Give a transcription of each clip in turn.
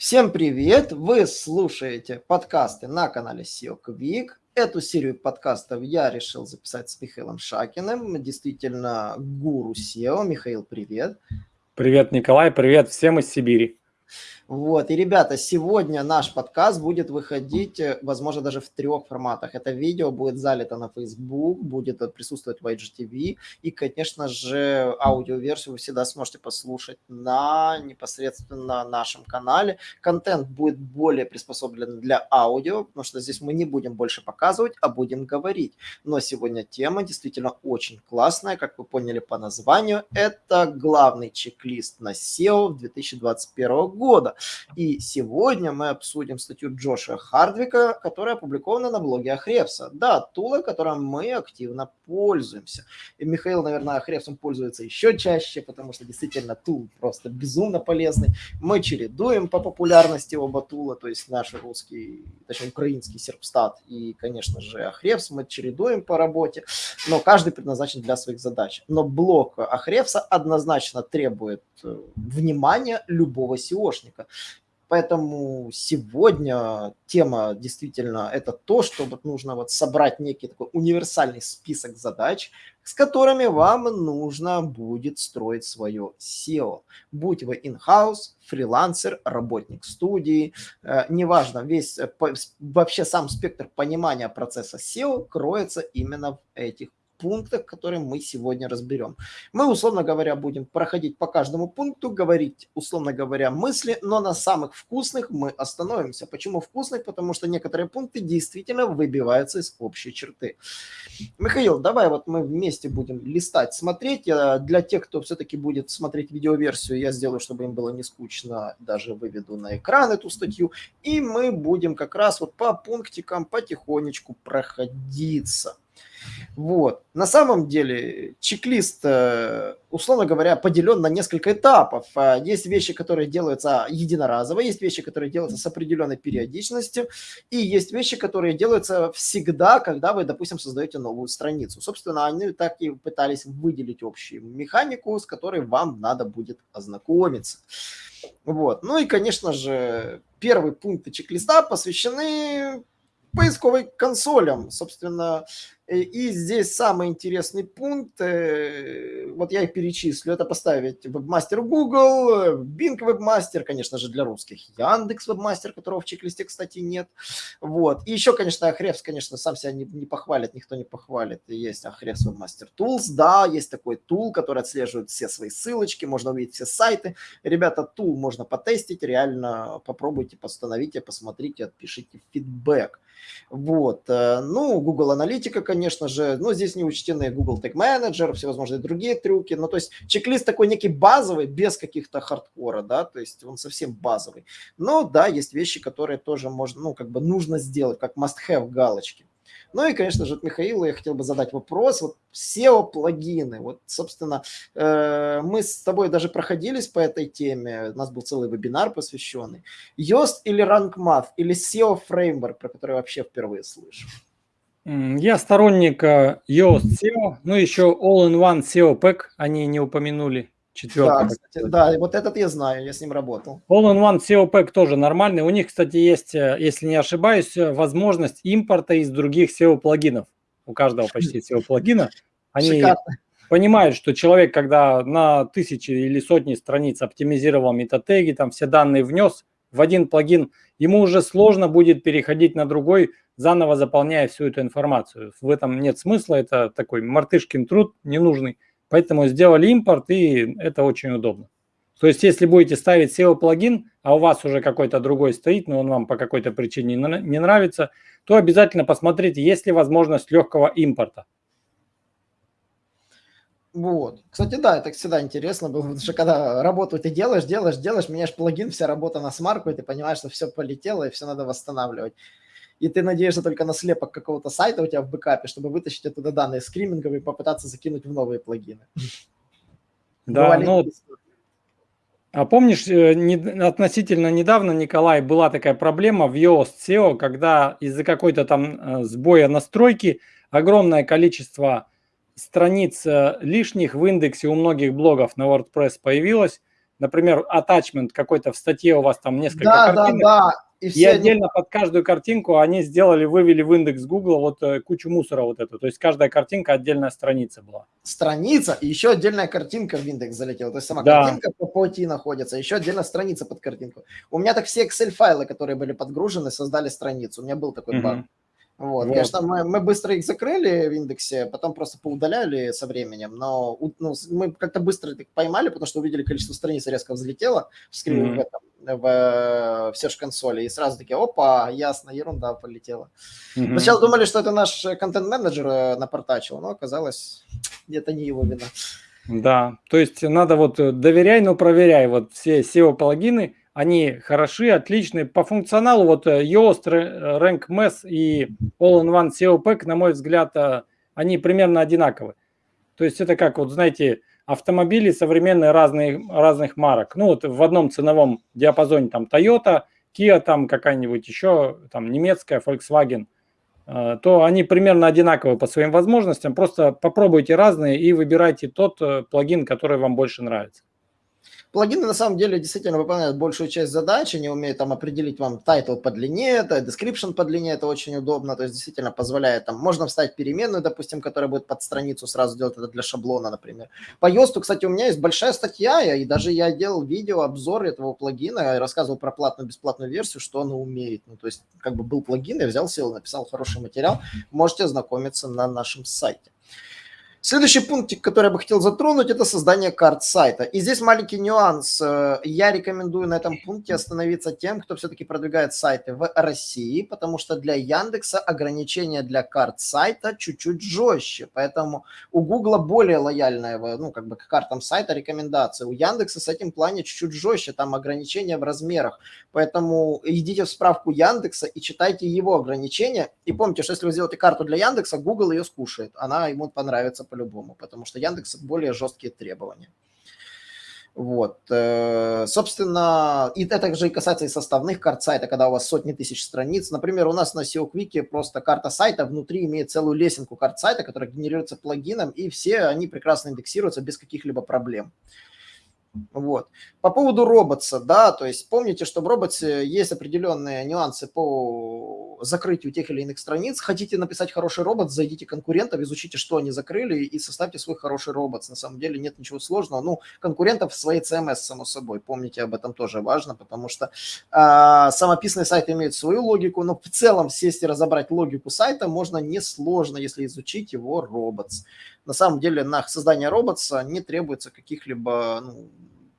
Всем привет! Вы слушаете подкасты на канале SEO Quick. Эту серию подкастов я решил записать с Михаилом Шакиным, действительно гуру SEO. Михаил, привет! Привет, Николай, привет всем из Сибири. Вот, и, ребята, сегодня наш подкаст будет выходить, э, возможно, даже в трех форматах. Это видео будет залито на Facebook, будет присутствовать в IGTV, и, конечно же, аудиоверсию вы всегда сможете послушать на непосредственно нашем канале. Контент будет более приспособлен для аудио, потому что здесь мы не будем больше показывать, а будем говорить. Но сегодня тема действительно очень классная, как вы поняли по названию. Это главный чек-лист на SEO 2021 года. И сегодня мы обсудим статью Джоша Хардвика, которая опубликована на блоге Ахревса. Да, тула, которым мы активно пользуемся. И Михаил, наверное, Ахревсом пользуется еще чаще, потому что действительно тул просто безумно полезный. Мы чередуем по популярности оба тула, то есть наш русский, точнее украинский серпстат и, конечно же, Ахревс мы чередуем по работе, но каждый предназначен для своих задач. Но блок Ахревса однозначно требует э, внимания любого SEOшника. Поэтому сегодня тема действительно это то, что вот нужно вот собрать некий такой универсальный список задач, с которыми вам нужно будет строить свое SEO. Будь вы in-house, фрилансер, работник студии, э, неважно, весь э, вообще сам спектр понимания процесса SEO кроется именно в этих пунктах, которые мы сегодня разберем. Мы, условно говоря, будем проходить по каждому пункту, говорить, условно говоря, мысли, но на самых вкусных мы остановимся. Почему вкусных? Потому что некоторые пункты действительно выбиваются из общей черты. Михаил, давай вот мы вместе будем листать, смотреть. Для тех, кто все-таки будет смотреть видеоверсию, я сделаю, чтобы им было не скучно, даже выведу на экран эту статью. И мы будем как раз вот по пунктикам потихонечку проходиться. Вот. На самом деле чек-лист, э, условно говоря, поделен на несколько этапов. А, есть вещи, которые делаются единоразово, есть вещи, которые делаются с определенной периодичностью, и есть вещи, которые делаются всегда, когда вы, допустим, создаете новую страницу. Собственно, они так и пытались выделить общую механику, с которой вам надо будет ознакомиться. Вот. Ну и, конечно же, первые пункты чек-листа посвящены поисковой консолям. Собственно, Э, и здесь самый интересный пункт, э, вот я их перечислю, это поставить вебмастер Google, Bing вебмастер, конечно же, для русских, Яндекс вебмастер, которого в чек-листе, кстати, нет. Вот. И еще, конечно, Ахревс, конечно, сам себя не, не похвалит, никто не похвалит. Есть Ахревс вебмастер Tools, да, есть такой тул, который отслеживает все свои ссылочки, можно увидеть все сайты. Ребята, тул можно потестить, реально попробуйте, постановите, посмотрите, отпишите фидбэк. Вот. Э, ну, Google Аналитика, конечно же, но здесь не учтены Google Tag Manager, всевозможные другие трюки. Ну, то есть чек-лист такой некий базовый, без каких-то хардкора, да, то есть он совсем базовый. Но, да, есть вещи, которые тоже можно, ну, как бы нужно сделать, как must-have галочки. Ну и, конечно же, от Михаила я хотел бы задать вопрос. Вот SEO-плагины. Вот, собственно, э, мы с тобой даже проходились по этой теме. У нас был целый вебинар посвященный. Yoast или RankMath, или SEO Framework, про который я вообще впервые слышу? Я сторонник э, Yoast SEO, ну еще All-in-One SEO Pack они не упомянули. Четвертый. Да, кстати, да, вот этот я знаю, я с ним работал. All-in-One SEO Pack тоже нормальный. У них, кстати, есть, э, если не ошибаюсь, э, возможность импорта из других SEO-плагинов. У каждого почти SEO-плагина. Они Шикарно. понимают, что человек, когда на тысячи или сотни страниц оптимизировал метатеги, там все данные внес в один плагин, ему уже сложно будет переходить на другой, заново заполняя всю эту информацию. В этом нет смысла, это такой мартышкин труд ненужный. Поэтому сделали импорт, и это очень удобно. То есть, если будете ставить SEO-плагин, а у вас уже какой-то другой стоит, но он вам по какой-то причине не нравится, то обязательно посмотрите, есть ли возможность легкого импорта. Вот. Кстати, да, это всегда интересно было, потому что когда работу ты делаешь, делаешь, делаешь, меняешь плагин, вся работа на смарку, и ты понимаешь, что все полетело, и все надо восстанавливать и ты надеешься только на слепок какого-то сайта у тебя в бэкапе, чтобы вытащить оттуда данные скриминговые и попытаться закинуть в новые плагины. Да, ну, а помнишь, э, не, относительно недавно, Николай, была такая проблема в Yoast SEO, когда из-за какой-то там э, сбоя настройки огромное количество страниц э, лишних в индексе у многих блогов на WordPress появилось, например, attachment какой-то в статье у вас там несколько да, картинок. Да, да, и, и отдельно под каждую картинку они сделали, вывели в индекс Google вот э, кучу мусора вот эту. То есть каждая картинка отдельная страница была. Страница и еще отдельная картинка в индекс залетела. То есть сама да. картинка по пути находится, еще отдельно страница под картинку. У меня так все Excel-файлы, которые были подгружены, создали страницу. У меня был такой баг. Вот. вот. Конечно, мы, мы быстро их закрыли в индексе, потом просто поудаляли со временем, но ну, мы как-то быстро их поймали, потому что увидели количество страниц резко взлетело в скрин mm-hmm. в этом, в, в Search консоли, и сразу такие, опа, ясно, ерунда полетела. Mm-hmm. Сначала думали, что это наш контент-менеджер э, напортачил, но оказалось, это не его вина. Да, то есть надо вот э, доверяй, но проверяй. Вот все SEO-плагины, они хороши, отличные. По функционалу вот э, Yoast, Rank Mess и All-in-One SEO Pack, на мой взгляд, э, они примерно одинаковы. То есть это как, вот знаете, автомобили современные разные, разных марок. Ну вот в одном ценовом диапазоне там Toyota, Kia там какая-нибудь еще, там немецкая, Volkswagen, э, то они примерно одинаковые по своим возможностям. Просто попробуйте разные и выбирайте тот плагин, который вам больше нравится. Плагины на самом деле действительно выполняют большую часть задач, они умеют там определить вам title по длине, это description по длине, это очень удобно, то есть действительно позволяет там, можно вставить переменную, допустим, которая будет под страницу сразу делать это для шаблона, например. По Йосту, кстати, у меня есть большая статья, и даже я делал видео, обзор этого плагина, я рассказывал про платную, бесплатную версию, что он умеет. Ну, то есть как бы был плагин, я взял, сел, написал хороший материал, можете ознакомиться на нашем сайте. Следующий пунктик, который я бы хотел затронуть, это создание карт сайта. И здесь маленький нюанс. Э, я рекомендую на этом пункте остановиться тем, кто все-таки продвигает сайты в России, потому что для Яндекса ограничения для карт сайта чуть-чуть жестче. Поэтому у Гугла более лояльная, ну, как бы к картам сайта рекомендация. У Яндекса с этим плане чуть-чуть жестче, там ограничения в размерах. Поэтому идите в справку Яндекса и читайте его ограничения. И помните, что если вы сделаете карту для Яндекса, Google ее скушает. Она ему понравится по-любому, потому что Яндекс более жесткие требования. Вот, э, собственно, и это же и касается и составных карт сайта, когда у вас сотни тысяч страниц. Например, у нас на SEO Quick просто карта сайта внутри имеет целую лесенку карт сайта, которая генерируется плагином, и все они прекрасно индексируются без каких-либо проблем. Вот. По поводу роботса, да, то есть помните, что в роботе есть определенные нюансы по закрытию тех или иных страниц. Хотите написать хороший робот, зайдите конкурентов, изучите, что они закрыли, и составьте свой хороший робот. На самом деле нет ничего сложного. Ну, конкурентов в своей CMS, само собой. Помните, об этом тоже важно, потому что э, самописный сайт имеет свою логику, но в целом сесть и разобрать логику сайта можно несложно, если изучить его роботс. На самом деле на создание роботса не требуется каких-либо ну,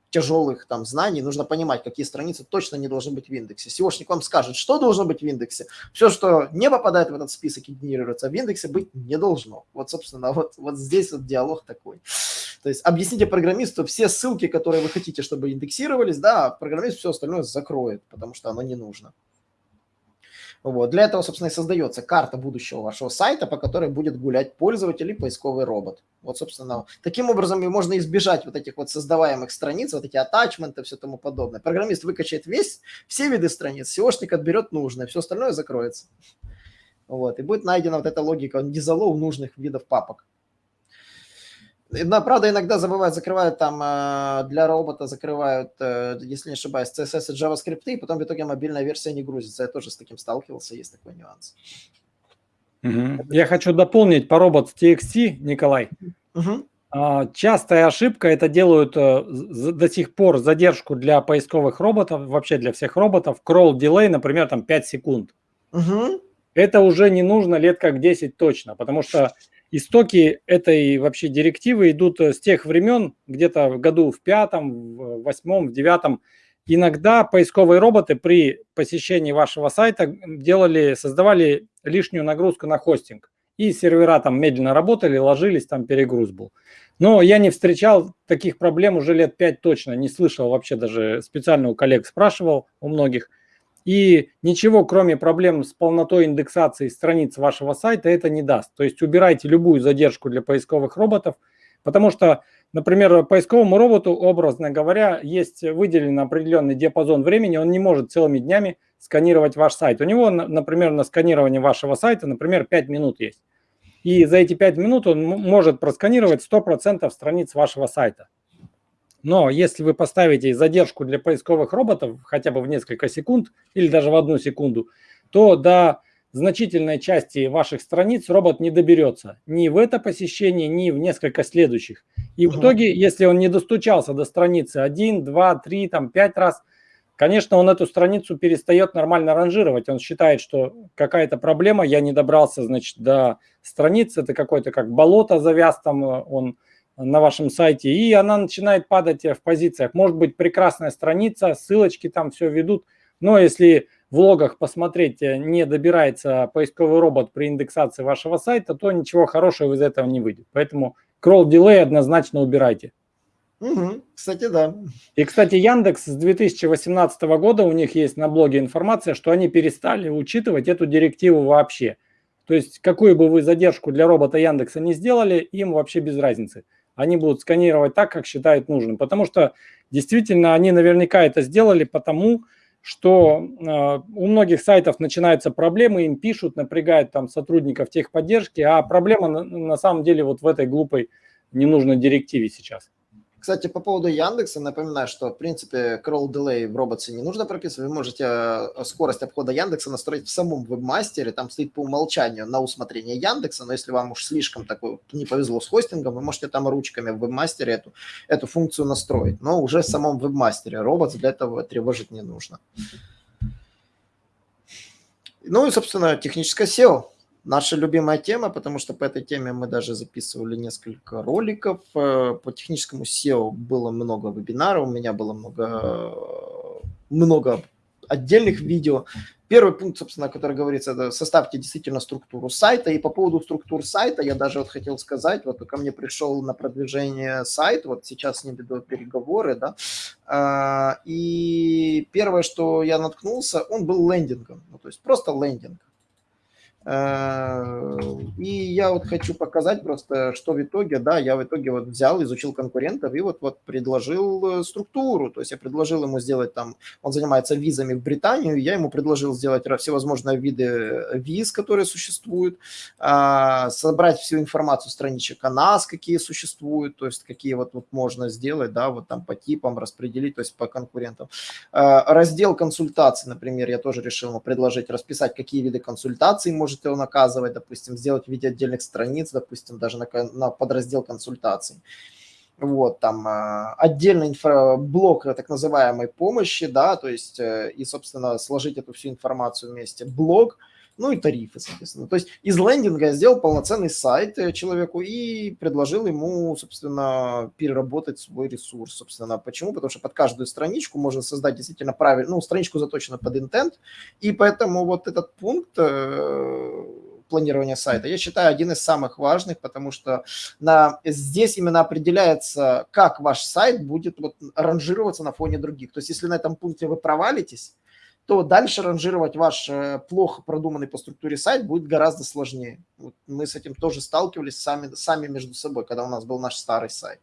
тяжелых там знаний, нужно понимать, какие страницы точно не должны быть в индексе. SEOшник вам скажет, что должно быть в индексе. Все, что не попадает в этот список и генерируется в индексе, быть не должно. Вот, собственно, вот, вот здесь вот диалог такой. То есть объясните программисту все ссылки, которые вы хотите, чтобы индексировались, да, программист все остальное закроет, потому что оно не нужно. Вот. Для этого, собственно, и создается карта будущего вашего сайта, по которой будет гулять пользователь и поисковый робот. Вот, собственно, таким образом можно избежать вот этих вот создаваемых страниц, вот эти атачменты, все тому подобное. Программист выкачает весь, все виды страниц, SEOшник отберет нужное, все остальное закроется. Вот, и будет найдена вот эта логика дизалов нужных видов папок. Но, правда, иногда забывают, закрывают там э, для робота, закрывают, э, если не ошибаюсь, CSS и JavaScript, и потом в итоге мобильная версия не грузится. Я тоже с таким сталкивался, есть такой нюанс. Угу. Я хочу дополнить по робот TXT, Николай. Угу. Частая ошибка, это делают э, до сих пор задержку для поисковых роботов, вообще для всех роботов, crawl delay, например, там 5 секунд. Угу. Это уже не нужно лет как 10 точно, потому что истоки этой вообще директивы идут э, с тех времен, где-то в году в пятом, в восьмом, в девятом. Иногда поисковые роботы при посещении вашего сайта делали, создавали лишнюю нагрузку на хостинг. И сервера там медленно работали, ложились, там перегруз был. Но я не встречал таких проблем уже лет пять точно, не слышал вообще даже специально у коллег спрашивал, у многих – и ничего, кроме проблем с полнотой индексации страниц вашего сайта, это не даст. То есть убирайте любую задержку для поисковых роботов, потому что, например, поисковому роботу, образно говоря, есть выделен определенный диапазон времени, он не может целыми днями сканировать ваш сайт. У него, например, на сканирование вашего сайта, например, 5 минут есть. И за эти 5 минут он может просканировать 100% страниц вашего сайта. Но если вы поставите задержку для поисковых роботов хотя бы в несколько секунд или даже в одну секунду, то до значительной части ваших страниц робот не доберется ни в это посещение, ни в несколько следующих. И в итоге, если он не достучался до страницы 1, 2, 3, там 5 раз, конечно, он эту страницу перестает нормально ранжировать. Он считает, что какая-то проблема, я не добрался, значит, до страницы, это какой-то как болото завяз там он на вашем сайте, и она начинает падать в позициях. Может быть, прекрасная страница, ссылочки там все ведут, но если в логах посмотреть, э, не добирается поисковый робот при индексации вашего сайта, то ничего хорошего из этого не выйдет. Поэтому crawl delay однозначно убирайте. Угу, кстати, да. И, кстати, Яндекс с 2018 года, у них есть на блоге информация, что они перестали учитывать эту директиву вообще. То есть, какую бы вы задержку для робота Яндекса не сделали, им вообще без разницы. Они будут сканировать так, как считают нужным. Потому что, действительно, они наверняка это сделали потому, что э, у многих сайтов начинаются проблемы, им пишут, напрягают там сотрудников техподдержки, а проблема на, на самом деле вот в этой глупой ненужной директиве сейчас. Кстати, по поводу Яндекса, напоминаю, что, в принципе, crawl delay в роботе не нужно прописывать. Вы можете э, скорость обхода Яндекса настроить в самом вебмастере. Там стоит по умолчанию на усмотрение Яндекса, но если вам уж слишком такой не повезло с хостингом, вы можете там ручками в вебмастере эту, эту функцию настроить. Но уже в самом вебмастере робот для этого тревожить не нужно. Ну и, собственно, техническое SEO наша любимая тема, потому что по этой теме мы даже записывали несколько роликов. Э, по техническому SEO было много вебинаров, у меня было много, много отдельных видео. Первый пункт, собственно, который говорится, это составьте действительно структуру сайта. И по поводу структур сайта я даже вот хотел сказать, вот ко мне пришел на продвижение сайт, вот сейчас с ним веду переговоры, да, а, и первое, что я наткнулся, он был лендингом, ну, то есть просто лендинг. Э, и я вот хочу показать просто, что в итоге, да, я в итоге вот взял, изучил конкурентов и вот, вот предложил э, структуру, то есть я предложил ему сделать там, он занимается визами в Британию, я ему предложил сделать всевозможные виды виз, которые существуют, а, собрать всю информацию страничек о нас, какие существуют, то есть какие вот, вот можно сделать, да, вот там по типам распределить, то есть по конкурентам. Э, раздел консультаций, например, я тоже решил ему предложить расписать, какие виды консультаций можно можете он оказывать, допустим, сделать в виде отдельных страниц, допустим, даже на, на подраздел консультаций. Вот, там э, отдельный инфраблок так называемой помощи, да, то есть, э, и, собственно, сложить эту всю информацию вместе. Блог – ну и тарифы, соответственно. То есть из лендинга я сделал полноценный сайт э, человеку и предложил ему, собственно, переработать свой ресурс, собственно. Почему? Потому что под каждую страничку можно создать действительно правильно, ну, страничку заточена под интент, и поэтому вот этот пункт э, планирования сайта, я считаю, один из самых важных, потому что на, здесь именно определяется, как ваш сайт будет вот ранжироваться на фоне других. То есть если на этом пункте вы провалитесь, то дальше ранжировать ваш э, плохо продуманный по структуре сайт будет гораздо сложнее. Вот мы с этим тоже сталкивались сами, сами между собой, когда у нас был наш старый сайт.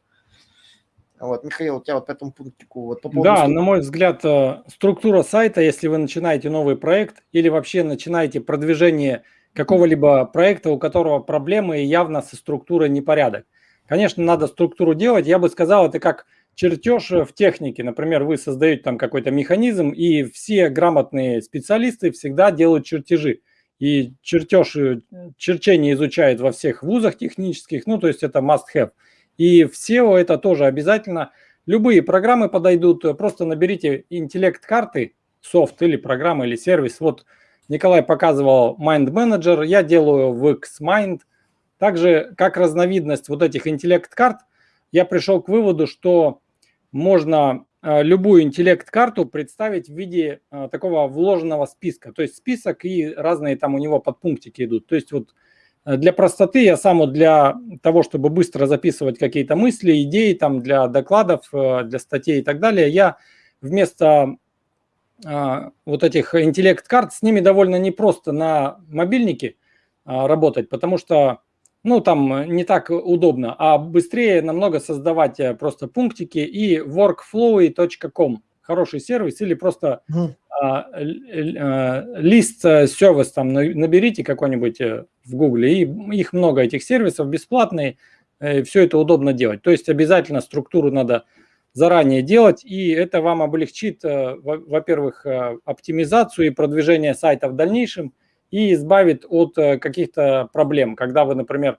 Вот, Михаил, у тебя вот по этому пунктику... Вот по поводу... Да, на мой взгляд, э, структура сайта, если вы начинаете новый проект или вообще начинаете продвижение какого-либо проекта, у которого проблемы и явно со структурой непорядок. Конечно, надо структуру делать. Я бы сказал, это как чертеж в технике. Например, вы создаете там какой-то механизм, и все грамотные специалисты всегда делают чертежи. И чертеж, э, черчение изучают во всех вузах технических, ну, то есть это must-have. И в SEO это тоже обязательно. Любые программы подойдут, просто наберите интеллект-карты, софт или программа, или сервис. Вот Николай показывал Mind Manager, я делаю в Xmind. Также как разновидность вот этих интеллект-карт, я пришел к выводу, что можно э, любую интеллект-карту представить в виде э, такого вложенного списка. То есть список и разные там у него подпунктики идут. То есть вот э, для простоты я сам вот для того, чтобы быстро записывать какие-то мысли, идеи там для докладов, для статей и так далее, я вместо вот этих интеллект-карт с ними довольно непросто на мобильнике работать, потому что ну, там э, не так удобно, а быстрее намного создавать э, просто пунктики и workflowy.com. Хороший сервис или просто mm. а, а, лист сервис там наберите какой-нибудь в Гугле, и их много этих сервисов бесплатные, все это удобно делать. То есть обязательно структуру надо заранее делать, и это вам облегчит, э, во-первых, э, оптимизацию и продвижение сайта в дальнейшем, и избавит от э, каких-то проблем, когда вы, например,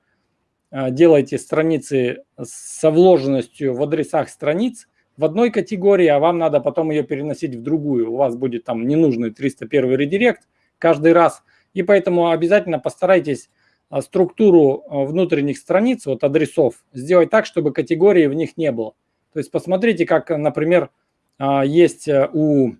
делаете страницы со вложенностью в адресах страниц в одной категории, а вам надо потом ее переносить в другую. У вас будет там ненужный 301 редирект каждый раз, и поэтому обязательно постарайтесь структуру внутренних страниц, вот адресов, сделать так, чтобы категории в них не было. То есть посмотрите, как, например, есть э, у...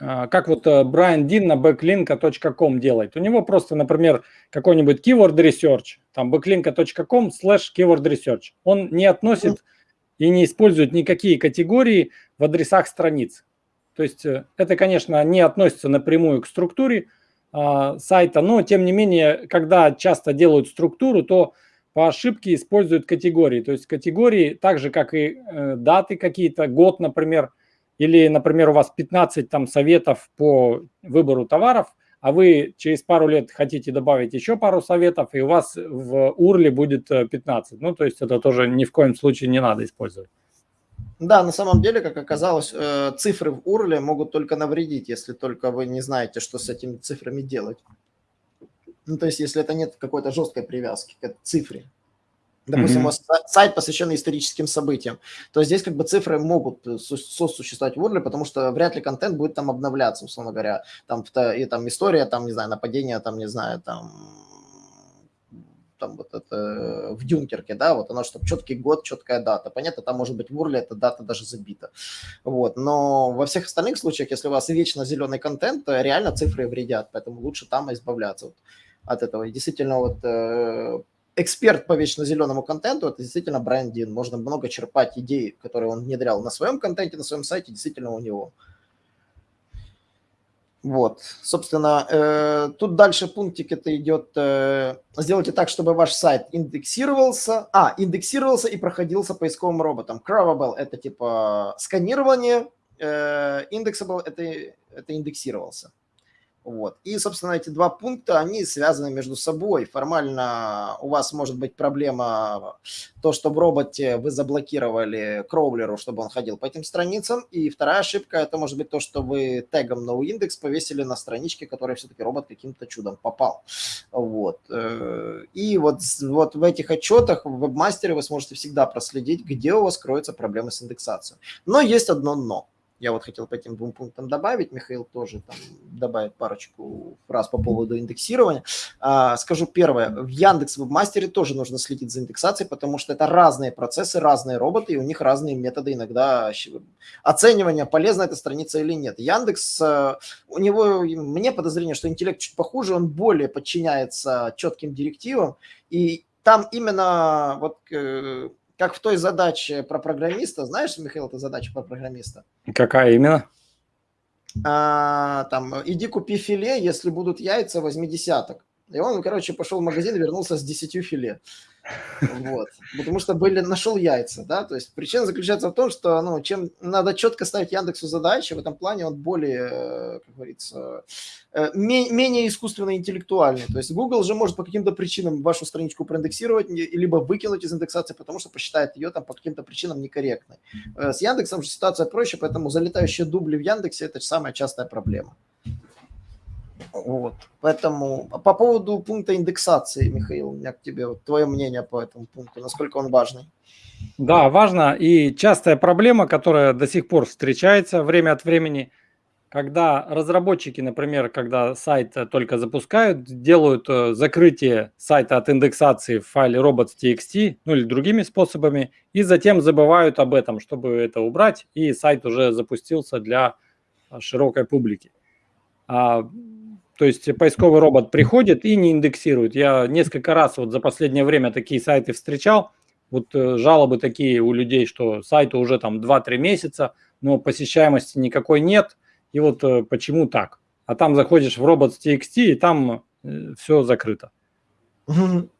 А, как вот э, Брайан Дин на backlinka.com делает. У него просто, например, какой-нибудь keyword research, там backlinka.com slash keyword research. Он не относит и не использует никакие категории в адресах страниц. То есть э, это, конечно, не относится напрямую к структуре э, сайта, но тем не менее, когда часто делают структуру, то по ошибке используют категории. То есть категории, так же как и э, даты какие-то, год, например, или, например, у вас 15 там советов по выбору товаров, а вы через пару лет хотите добавить еще пару советов, и у вас в урле будет 15. Э, ну, то есть это тоже ни в коем случае не надо использовать. Да, на самом деле, как оказалось, э, цифры в урле могут только навредить, если только вы не знаете, что с этими цифрами делать. Ну, то есть, если это нет какой-то жесткой привязки к цифре. Допустим, mm-hmm. сайт, посвященный историческим событиям, то здесь как бы цифры могут сосуществовать в URL, потому что вряд ли контент будет там обновляться, условно говоря. Там, и там история, там, не знаю, нападение, там, не знаю, там, там вот это в Дюнкерке, да, вот оно, чтобы четкий год, четкая дата. Понятно, там может быть в URL эта дата даже забита. Вот, но во всех остальных случаях, если у вас вечно зеленый контент, то реально цифры вредят, поэтому лучше там избавляться. Вот от этого. И действительно, вот э, эксперт по вечно зеленому контенту, это действительно Брайан Дин. Можно много черпать идей, которые он внедрял на своем контенте, на своем сайте, действительно у него. Вот, собственно, э, тут дальше пунктик это идет, э, сделайте так, чтобы ваш сайт индексировался, а, индексировался и проходился поисковым роботом. Crawable – это типа сканирование, э, Indexable – это, это индексировался. Вот. И, собственно, эти два пункта, они связаны между собой. Формально у вас может быть проблема то, что в роботе вы заблокировали кроулеру, чтобы он ходил по этим страницам. И вторая ошибка, это может быть то, что вы тегом noindex повесили на страничке, которой все-таки робот каким-то чудом попал. Вот. Э, и вот, вот в этих отчетах в вебмастере вы сможете всегда проследить, где у вас кроются проблемы с индексацией. Но есть одно но. Я вот хотел по этим двум пунктам добавить, Михаил тоже там добавит парочку фраз по поводу индексирования. А, скажу первое, в Яндекс Вебмастере тоже нужно следить за индексацией, потому что это разные процессы, разные роботы, и у них разные методы иногда оценивания, полезна эта страница или нет. Яндекс, э, у него, мне подозрение, что интеллект чуть похуже, он более подчиняется четким директивам, и там именно вот э, как в той задаче про программиста. Знаешь, Михаил, это задача про программиста? Какая именно? А, там, иди купи филе, если будут яйца, возьми десяток. И он, короче, пошел в магазин и вернулся с десятью филе. Вот. Потому что были, нашел яйца, да, то есть причина заключается в том, что, ну, чем надо четко ставить Яндексу задачи, в этом плане он более, э, как говорится, э, менее искусственно интеллектуальный. То есть Google же может по каким-то причинам вашу страничку проиндексировать, либо выкинуть из индексации, потому что посчитает ее там по каким-то причинам некорректной. Э, с Яндексом же ситуация проще, поэтому залетающие дубли в Яндексе – это самая частая проблема. Вот. Поэтому по поводу пункта индексации, Михаил, у меня к тебе вот, твое мнение по этому пункту, насколько он важный. Да, важно. И частая проблема, которая до сих пор встречается время от времени, когда разработчики, например, когда сайт только запускают, делают э, закрытие сайта от индексации в файле robots.txt, ну или другими способами, и затем забывают об этом, чтобы это убрать, и сайт уже запустился для широкой публики. То есть поисковый робот приходит и не индексирует. Я несколько раз вот за последнее время такие сайты встречал. Вот э, жалобы такие у людей, что сайту уже там 2-3 месяца, но посещаемости никакой нет. И вот э, почему так? А там заходишь в robots.txt, и там э, все закрыто.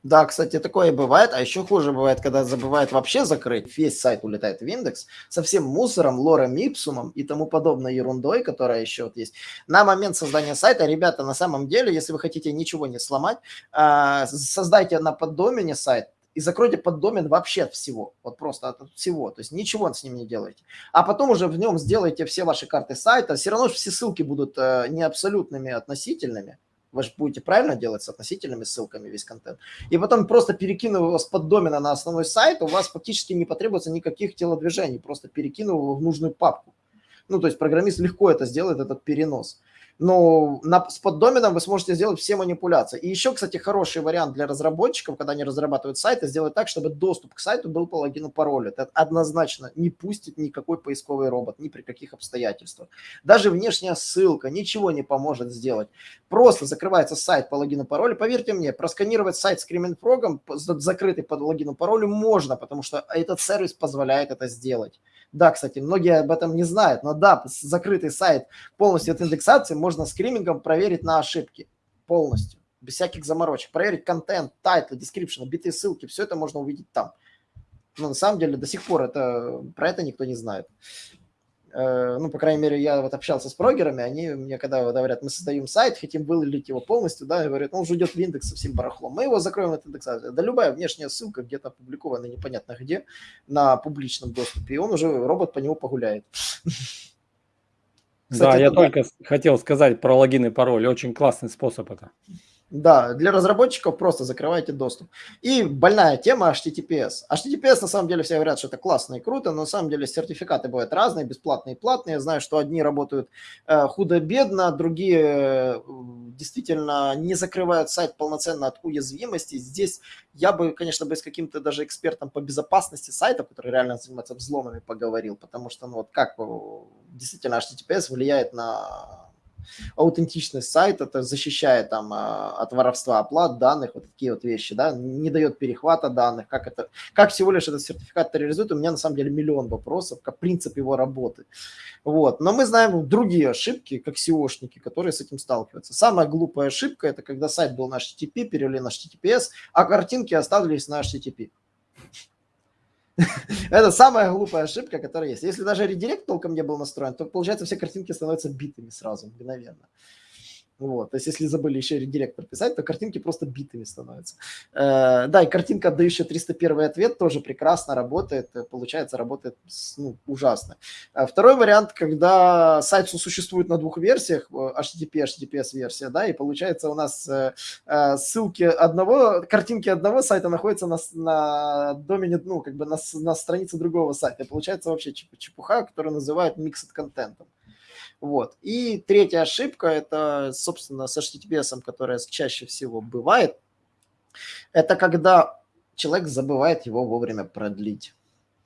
Да, кстати, такое бывает, а еще хуже бывает, когда забывают вообще закрыть, весь сайт улетает в индекс со всем мусором, лором, ипсумом и тому подобной ерундой, которая еще вот есть. На момент создания сайта, ребята, на самом деле, если вы хотите ничего не сломать, а, создайте на поддомене сайт, и закройте поддомен вообще от всего, вот просто от всего, то есть ничего с ним не делайте. А потом уже в нем сделайте все ваши карты сайта, все равно все ссылки будут э, не абсолютными, а относительными, вы же будете правильно делать с относительными ссылками весь контент. И потом просто перекинув его с поддомена на основной сайт, у вас фактически не потребуется никаких телодвижений, просто перекинув его в нужную папку. Ну, то есть программист легко это сделает, этот перенос но на, с поддоменом вы сможете сделать все манипуляции. И еще, кстати, хороший вариант для разработчиков, когда они разрабатывают сайты, сделать так, чтобы доступ к сайту был по логину паролю. Это однозначно не пустит никакой поисковый робот, ни при каких обстоятельствах. Даже внешняя ссылка ничего не поможет сделать. Просто закрывается сайт по логину паролю. Поверьте мне, просканировать сайт с Frog, закрытый под логину паролю, можно, потому что этот сервис позволяет это сделать. Да, кстати, многие об этом не знают, но да, закрытый сайт полностью от индексации можно Screaming ом проверить на ошибки полностью, без всяких заморочек. Проверить контент, тайтлы, description, битые ссылки, все это можно увидеть там. Но на самом деле до сих пор это, про это никто не знает. Э, ну, по крайней мере, я вот общался с прогерами, они мне когда говорят, мы создаем сайт, хотим вылить его полностью, да, говорят, ну, он уже идет в индекс со всем барахлом, мы его закроем от индексации. Да любая внешняя ссылка где-то опубликована непонятно где, на публичном доступе, и он уже, робот по нему погуляет. Кстати, да, я только хотел сказать про логин и пароль, очень классный способ это. Да, для разработчиков просто закрывайте доступ. И больная тема HTTPS. HTTPS на самом деле все говорят, что это классно и круто, но на самом деле сертификаты бывают разные, бесплатные и платные. Я знаю, что одни работают э, худо-бедно, другие э, действительно не закрывают сайт полноценно от уязвимости. Здесь я бы, конечно, бы с каким-то даже экспертом по безопасности сайта, который реально занимается взломами, поговорил, потому что, ну вот как э, действительно HTTPS влияет на аутентичность сайта, это защищает там а, от воровства оплат данных, вот такие вот вещи, да, не дает перехвата данных, как это, как всего лишь этот сертификат реализует, у меня на самом деле миллион вопросов, как принцип его работы. Вот, но мы знаем другие ошибки, как SEOшники, которые с этим сталкиваются. Самая глупая ошибка – это когда сайт был на HTTP, перевели на HTTPS, а картинки оставались на HTTP. Это самая глупая ошибка, которая есть. Если даже редирект толком не был настроен, то, получается, все картинки становятся битыми сразу, мгновенно. Вот, то есть если забыли еще редиректор писать, то картинки просто битыми становятся. Э, да, и картинка, отдающая 301 ответ, тоже прекрасно работает, э, получается, работает ну, ужасно. А второй вариант, когда сайт существует на двух версиях, HTTP, HTTPS версия, да, и получается у нас э, ссылки одного, картинки одного сайта находятся на, на домене, ну, как бы на, на странице другого сайта. И получается вообще чепуха, которую называют mixed контентом. Вот. И третья ошибка, это, собственно, с HTTPS, которая чаще всего бывает, это когда человек забывает его вовремя продлить.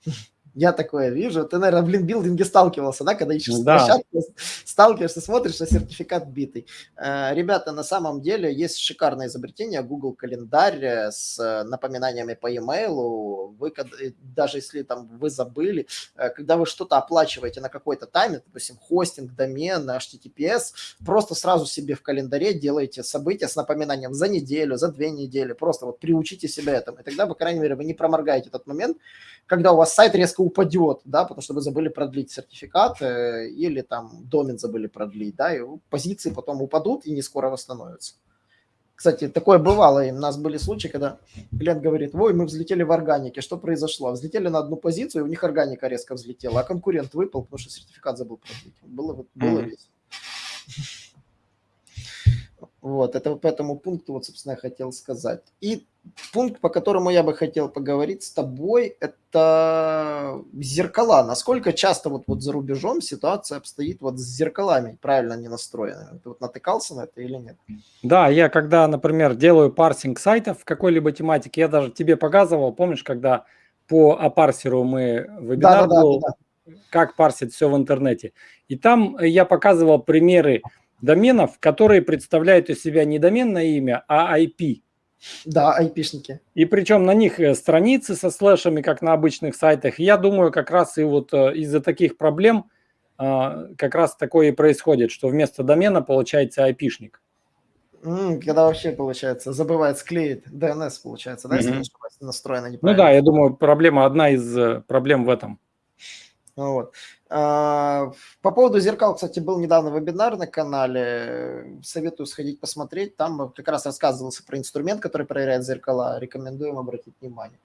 Я такое вижу. Ты, наверное, в линкбилдинге сталкивался, да, когда ищешь да. площадку, сталкиваешься, смотришь, а сертификат битый. Э, ребята, на самом деле есть шикарное изобретение Google календарь э, с напоминаниями по e-mail. Вы, э, даже если там вы забыли, когда вы что-то оплачиваете на какой-то тайме, допустим, хостинг, домен, HTTPS, просто сразу себе в календаре делаете события с напоминанием за неделю, за две недели. Просто вот приучите себя этому. И тогда, по крайней мере, вы не проморгаете этот момент, когда у вас сайт резко упадет, да, потому что вы забыли продлить сертификат э, или там домен забыли продлить, да, и позиции потом упадут и не скоро восстановятся. Кстати, такое бывало, и у нас были случаи, когда клиент говорит, ой, мы взлетели в органике, что произошло? Взлетели на одну позицию, и у них органика резко взлетела, а конкурент выпал, потому что сертификат забыл продлить. Было, было mm-hmm. весело. Вот, это по этому пункту, вот, собственно, я хотел сказать. И пункт, по которому я бы хотел поговорить с тобой, это зеркала. Насколько часто вот, вот за рубежом ситуация обстоит вот с зеркалами правильно не настроенными? Ты вот натыкался на это или нет? Да, я когда, например, делаю парсинг сайтов в какой-либо тематике, я даже тебе показывал, помнишь, когда по апарсеру мы вебинар да, да, был, да, да. как парсить все в интернете. И там я показывал примеры доменов, которые представляют из себя не доменное имя, а IP. Да, IP-шники. И причем на них э, страницы со слэшами, как на обычных сайтах. Я думаю, как раз и вот э, из-за таких проблем а, как раз такое и происходит, что вместо домена получается IP-шник. Когда вообще, получается, забывает склеить DNS, получается, да, если mm-hmm. настроено неправильно. Ну да, я думаю, проблема, одна из э, проблем в этом. Вот. А, по поводу зеркал, кстати, был недавно вебинар на канале. Советую сходить посмотреть. Там как раз рассказывался про инструмент, который проверяет зеркала. Рекомендуем обратить внимание.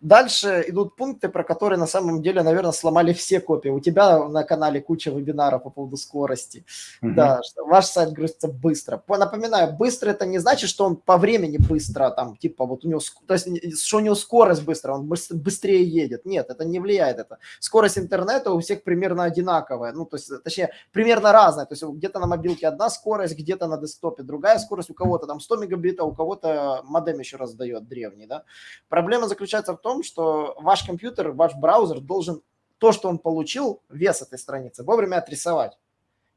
Дальше идут пункты, про которые на самом деле, наверное, сломали все копии. У тебя на канале куча вебинаров по поводу скорости. Угу. Да, что ваш сайт грузится быстро. Напоминаю, быстро это не значит, что он по времени быстро, там, типа, вот у него, то есть, что у него скорость быстро, он быстрее едет. Нет, это не влияет это. Скорость интернета у всех примерно одинаковая, ну, то есть, точнее, примерно разная. То есть, где-то на мобилке одна скорость, где-то на десктопе другая скорость, у кого-то там 100 мегабитов, у кого-то модем еще раздает древний, да. Проблема заключается в том, том, что ваш компьютер, ваш браузер должен то, что он получил, вес этой страницы, вовремя отрисовать.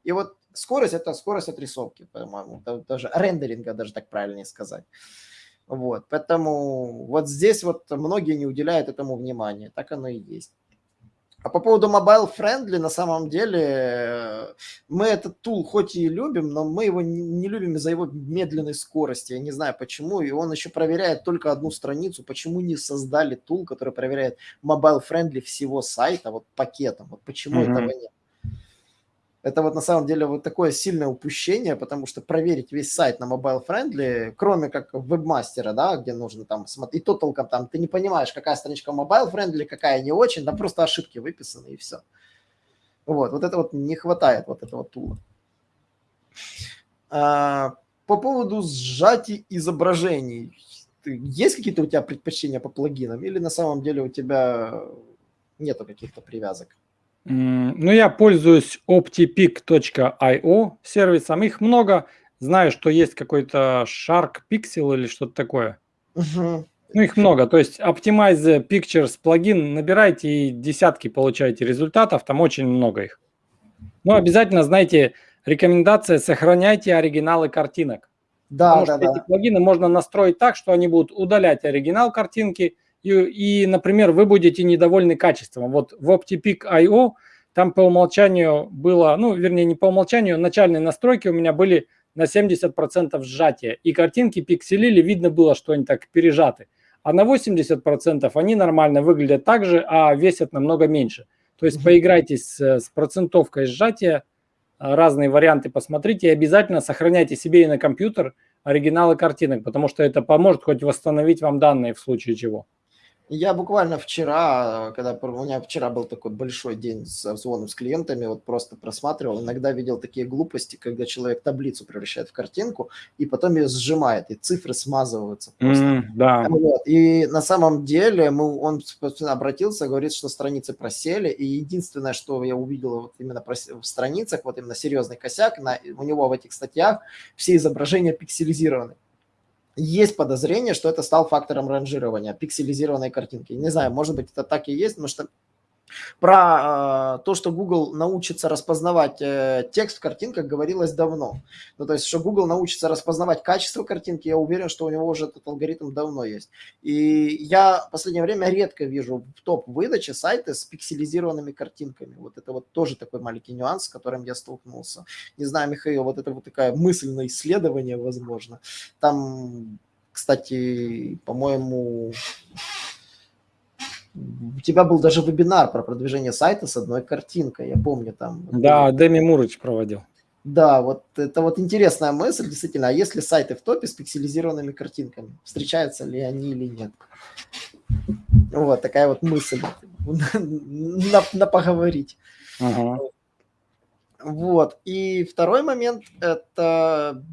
И вот скорость – это скорость отрисовки, по-моему, даже рендеринга, даже так правильнее сказать. Вот, поэтому вот здесь вот многие не уделяют этому внимания, так оно и есть. А по поводу mobile friendly, на самом деле, э, мы этот тул хоть и любим, но мы его не любим из-за его медленной скорости. Я не знаю почему. И он еще проверяет только одну страницу. Почему не создали тул, который проверяет mobile friendly всего сайта, вот пакетом? Вот почему mm-hmm. этого нет? Это вот на самом деле вот такое сильное упущение, потому что проверить весь сайт на mobile friendly, кроме как вебмастера, да, где нужно там смотреть, и то толком там ты не понимаешь, какая страничка mobile friendly, какая не очень, да просто ошибки выписаны и все. Вот, вот это вот не хватает вот этого тула. А, по поводу сжатий изображений, есть какие-то у тебя предпочтения по плагинам или на самом деле у тебя нету каких-то привязок? Ну, я пользуюсь optipic.io сервисом. Их много. Знаю, что есть какой-то Shark Pixel или что-то такое. Угу. Ну, их много. То есть Optimize Pictures плагин набирайте и десятки получаете результатов. Там очень много их. Но обязательно, знаете, рекомендация сохраняйте оригиналы картинок. Да, Потому да, что да. эти плагины можно настроить так, что они будут удалять оригинал картинки, и, и, например, вы будете недовольны качеством. Вот в OptiPic.io там по умолчанию было, ну, вернее, не по умолчанию, начальные настройки у меня были на 70% сжатия. И картинки пикселили, видно было, что они так пережаты. А на 80% они нормально выглядят так же, а весят намного меньше. То есть поиграйтесь с, с процентовкой сжатия, разные варианты посмотрите и обязательно сохраняйте себе и на компьютер оригиналы картинок, потому что это поможет хоть восстановить вам данные в случае чего. Я буквально вчера, когда у меня вчера был такой большой день с звоном с клиентами, вот просто просматривал, иногда видел такие глупости, когда человек таблицу превращает в картинку и потом ее сжимает, и цифры смазываются просто. Mm, да. Вот. И на самом деле мы, он обратился, говорит, что страницы просели, и единственное, что я увидел вот именно в страницах, вот именно серьезный косяк, на, у него в этих статьях все изображения пикселизированы есть подозрение, что это стал фактором ранжирования пикселизированной картинки. Не знаю, может быть, это так и есть, потому что про э, то, что Google научится распознавать э, текст в картинках, говорилось давно. Ну, то есть, что Google научится распознавать качество картинки, я уверен, что у него уже этот алгоритм давно есть. И я в последнее время редко вижу в топ-выдаче сайты с пикселизированными картинками. Вот это вот тоже такой маленький нюанс, с которым я столкнулся. Не знаю, Михаил, вот это вот такая мысль на исследование, возможно. Там, кстати, по-моему, у тебя был даже вебинар про продвижение сайта с одной картинкой, я помню там. Да, Дэми Мурыч проводил. Да, вот это вот интересная мысль, действительно. А если сайты в топе с пикселизированными картинками, встречаются ли они или нет? Вот такая вот мысль на, на поговорить. Ага. Вот. И второй момент – это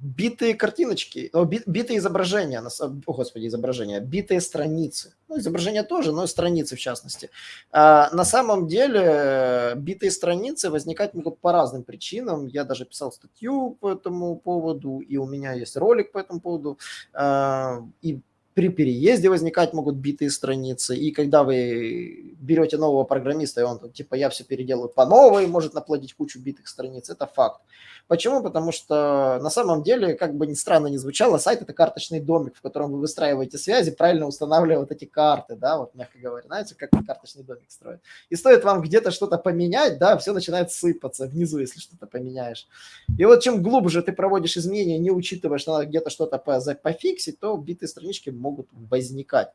битые картиночки, битые изображения, о, господи, изображения, битые страницы. Ну, изображения тоже, но страницы в частности. А, на самом деле битые страницы возникать могут по разным причинам. Я даже писал статью по этому поводу, и у меня есть ролик по этому поводу. А, и при переезде возникать могут битые страницы, и когда вы берете нового программиста, и он типа я все переделаю по новой, может наплодить кучу битых страниц, это факт. Почему? Потому что на самом деле, как бы ни странно ни звучало, сайт – это карточный домик, в котором вы выстраиваете связи, правильно устанавливая вот эти карты, да, вот мягко говоря, знаете, как карточный домик строит. И стоит вам где-то что-то поменять, да, все начинает сыпаться внизу, если что-то поменяешь. И вот чем глубже ты проводишь изменения, не учитывая, что надо где-то что-то пофиксить, то битые странички могут возникать.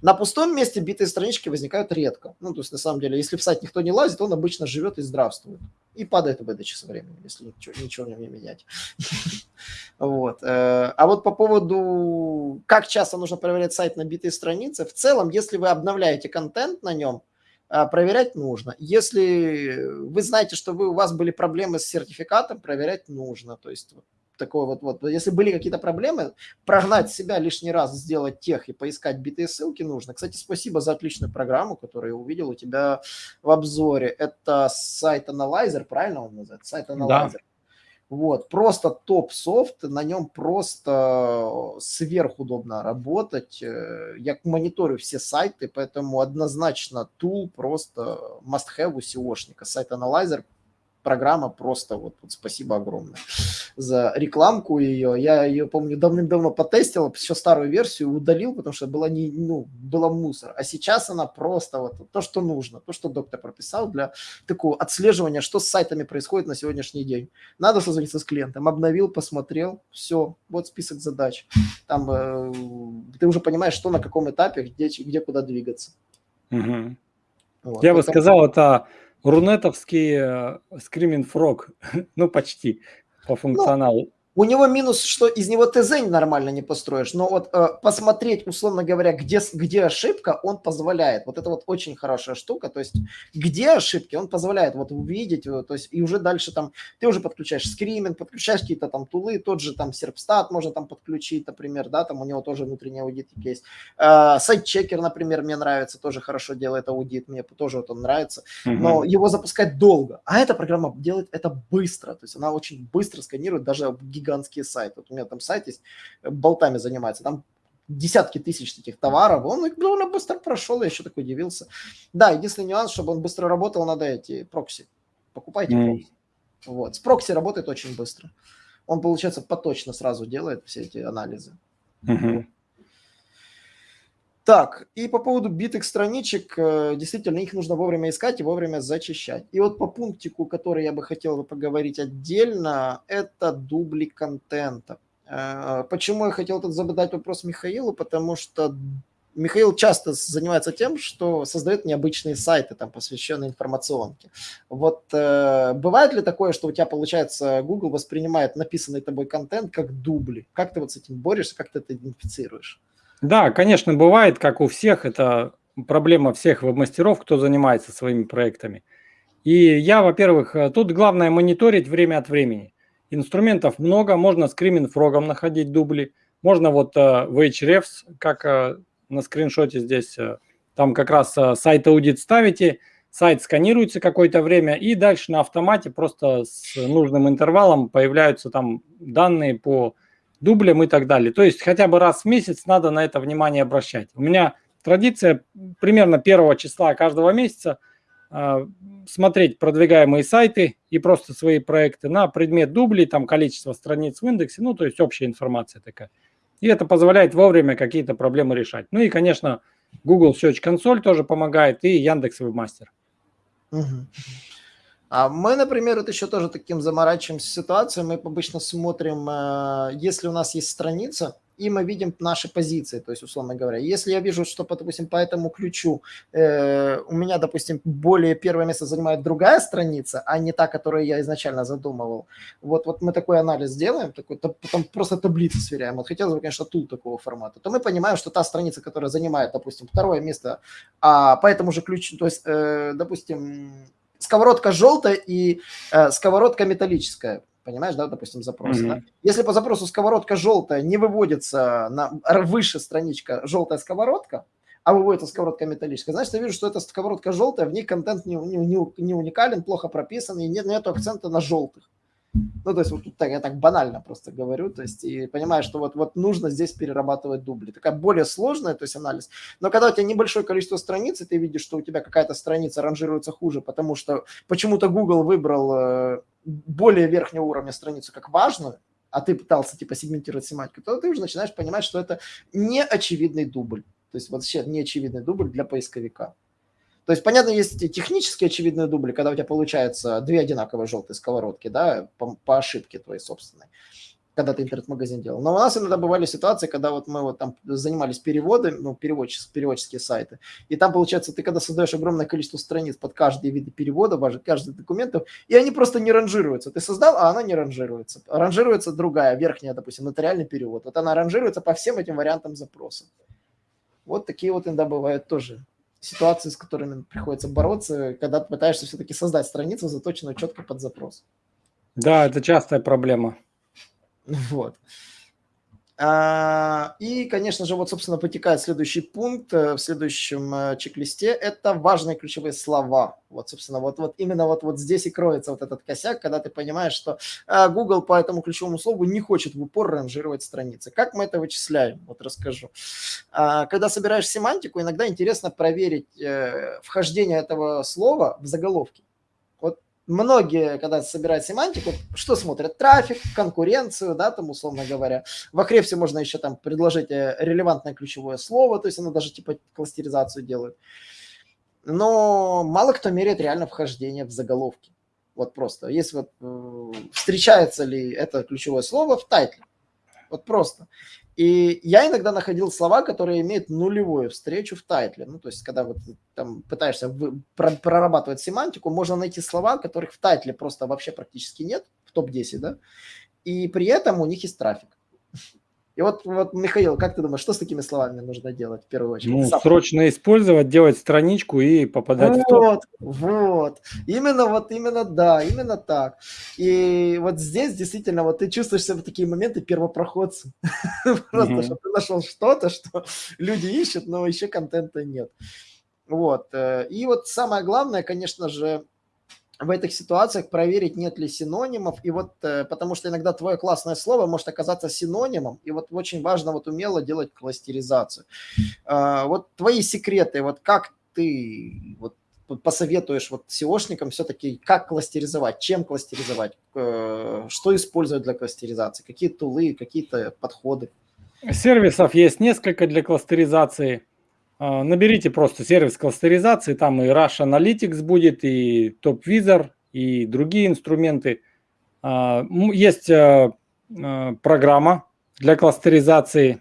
На пустом месте битые странички возникают редко. Ну, то есть, на самом деле, если в сайт никто не лазит, он обычно живет и здравствует. И падает в выдаче со временем, если ничего, ничего в нем не менять. Вот. Э, а вот по поводу, как часто нужно проверять сайт на битые страницы, в целом, если вы обновляете контент на нем, э, проверять нужно. Если вы знаете, что у вас были проблемы с сертификатом, проверять нужно. То есть такой вот, вот, если были какие-то проблемы, прогнать себя лишний раз, сделать тех и поискать битые ссылки нужно. Кстати, спасибо за отличную программу, которую я увидел у тебя в обзоре. Это сайт Analyzer, правильно он называется? SiteAnalyzer. Да. Вот, просто топ-софт, на нем просто сверхудобно работать. Э, я мониторю все сайты, поэтому однозначно tool просто must-have у SEOшника. SiteAnalyzer программа просто вот, вот спасибо огромное за рекламку ее. Я ее, помню, давным-давно потестил, еще старую версию удалил, потому что была, не, ну, была мусор. А сейчас она просто вот то, что нужно, то, что доктор прописал для такого отслеживания, что с сайтами происходит на сегодняшний день. Надо созвониться с клиентом, обновил, посмотрел, все, вот список задач. Там э, ты уже понимаешь, что на каком этапе, где, где куда двигаться. Угу. Вот, Я поэтому... бы сказал, это Рунетовский скриминг э, фрог, ну почти по ну, функционалу. У него минус, что из него ТЗ нормально не построишь, но вот э, посмотреть, условно говоря, где, где ошибка, он позволяет. Вот это вот очень хорошая штука, то есть где ошибки, он позволяет вот увидеть, э, то есть и уже дальше там ты уже подключаешь скриминг, подключаешь какие-то там тулы, тот же там серпстат можно там подключить, например, да, там у него тоже внутренний аудит есть. Э, сайт-чекер, например, мне нравится, тоже хорошо делает аудит, мне тоже вот он нравится, но его запускать долго, а эта программа делает это быстро, то есть она очень быстро сканирует даже гигантские гигантские сайты. Вот у меня там сайт есть, э, болтами занимается, там десятки тысяч таких товаров, он их довольно быстро прошел, я еще так удивился. Да, единственный нюанс, чтобы он быстро работал, надо эти прокси. Покупайте mm. прокси. Вот. С прокси работает очень быстро. Он, получается, поточно сразу делает все эти анализы. Mm-hmm. Так, и по поводу битых страничек, э, действительно, их нужно вовремя искать и вовремя зачищать. И вот по пунктику, который я бы хотел поговорить отдельно, это дубли контента. Э, почему я хотел тут задать вопрос Михаилу? Потому что Михаил часто занимается тем, что создает необычные сайты, там, посвященные информационке. Вот э, бывает ли такое, что у тебя, получается, Google воспринимает написанный тобой контент как дубли? Как ты вот с этим борешься, как ты это идентифицируешь? Да, конечно, бывает, как у всех, это проблема всех веб-мастеров, кто занимается своими проектами. И я, во-первых, э, тут главное мониторить время от времени. Инструментов много, можно скриминг фрогом находить дубли, можно вот э, в как э, на скриншоте здесь, там как раз сайт аудит ставите, сайт сканируется какое-то время, и дальше на автомате просто с нужным интервалом появляются там данные по дублем и так далее. То есть хотя бы раз в месяц надо на это внимание обращать. У меня традиция примерно первого числа каждого месяца э, смотреть продвигаемые сайты и просто свои проекты на предмет дублей, там количество страниц в индексе, ну то есть общая информация такая. И это позволяет вовремя какие-то проблемы решать. Ну и, конечно, Google Search Console тоже помогает и Яндекс Webmaster. Угу. А мы, например, вот еще тоже таким заморачиваемся ситуацией. Мы обычно смотрим, э, если у нас есть страница, и мы видим наши позиции, то есть, условно говоря, если я вижу, что, допустим, по этому ключу э, у меня, допустим, более первое место занимает другая страница, а не та, которую я изначально задумывал, вот, вот мы такой анализ делаем, такой, то, потом просто таблицы сверяем, вот хотелось бы, конечно, тул такого формата, то мы понимаем, что та страница, которая занимает, допустим, второе место, а по этому же ключу, то есть, э, допустим, сковородка желтая и э, сковородка металлическая. Понимаешь, да, допустим, запрос. Mm-hmm. Да? Если по запросу сковородка желтая не выводится на выше страничка желтая сковородка, а выводится сковородка металлическая, значит, я вижу, что эта сковородка желтая, в ней контент не, не, не уникален, плохо прописан, и нет, нет акцента на желтых. Ну, то есть вот так, я так банально просто говорю, то есть и понимаю, что вот, вот нужно здесь перерабатывать дубли. Такая более сложная, то есть анализ. Но когда у тебя небольшое количество страниц, и ты видишь, что у тебя какая-то страница ранжируется хуже, потому что почему-то Google выбрал э, более верхнего уровня страницу как важную, а ты пытался типа сегментировать семантику, то ты уже начинаешь понимать, что это не очевидный дубль. То есть вообще не очевидный дубль для поисковика. То есть, понятно, есть технически очевидные дубли, когда у тебя получается две одинаковые желтые сковородки, да, по, по ошибке твоей собственной. когда ты интернет-магазин делал. Но у нас иногда бывали ситуации, когда вот мы вот там занимались переводом, ну, переводческие, переводческие сайты, и там, получается, ты когда создаешь огромное количество страниц под каждый вид перевода, каждый документов, и они просто не ранжируются. Ты создал, а она не ранжируется. Ранжируется другая, верхняя, допустим, нотариальный перевод. Вот она ранжируется по всем этим вариантам запроса. Вот такие вот иногда бывают тоже ситуации, с которыми приходится бороться, когда ты пытаешься все-таки создать страницу, заточенную четко под запрос. Да, это частая проблема. Вот. А, и, конечно же, вот, собственно, потекает следующий пункт э, в следующем э, чек-листе. Это важные ключевые слова. Вот, собственно, вот, вот именно вот, вот здесь и кроется вот этот косяк, когда ты понимаешь, что э, Google по этому ключевому слову не хочет в упор ранжировать страницы. Как мы это вычисляем? Вот расскажу. А, когда собираешь семантику, иногда интересно проверить вхождение этого слова в заголовки многие, когда собирают семантику, что смотрят? Трафик, конкуренцию, да, там, условно говоря. В Ahrefs можно еще там предложить э, релевантное ключевое слово, то есть оно даже типа кластеризацию делает. Но мало кто меряет реально вхождение в заголовки. Вот просто. Если вот э, встречается ли это ключевое слово в тайтле. Вот просто. И я иногда находил слова, которые имеют нулевую встречу в тайтле. Ну, то есть, когда вот там пытаешься прорабатывать семантику, можно найти слова, которых в тайтле просто вообще практически нет, в топ-10, да, и при этом у них есть трафик. И вот, вот, Михаил, как ты думаешь, что с такими словами нужно делать в первую очередь? Ну, Сам. срочно использовать, делать страничку и попадать вот, в топ. Вот, именно вот, именно да, именно так. И вот здесь действительно вот ты чувствуешь себя в такие моменты первопроходцем. Просто, что ты нашел что-то, что люди ищут, но еще контента нет. Вот. Э, и вот самое главное, конечно же, в этих ситуациях проверить, нет ли синонимов. И вот, э, потому что иногда твое классное слово может оказаться синонимом, и вот очень важно вот умело делать кластеризацию. А, вот твои секреты, вот как ты вот посоветуешь вот SEOшникам все-таки, как кластеризовать, чем кластеризовать, э, что использовать для кластеризации, какие тулы, какие-то подходы? Сервисов есть несколько для кластеризации. А, наберите просто сервис кластеризации, там и Rush Analytics будет, и TopVisor, и другие инструменты. А, есть а, программа для кластеризации.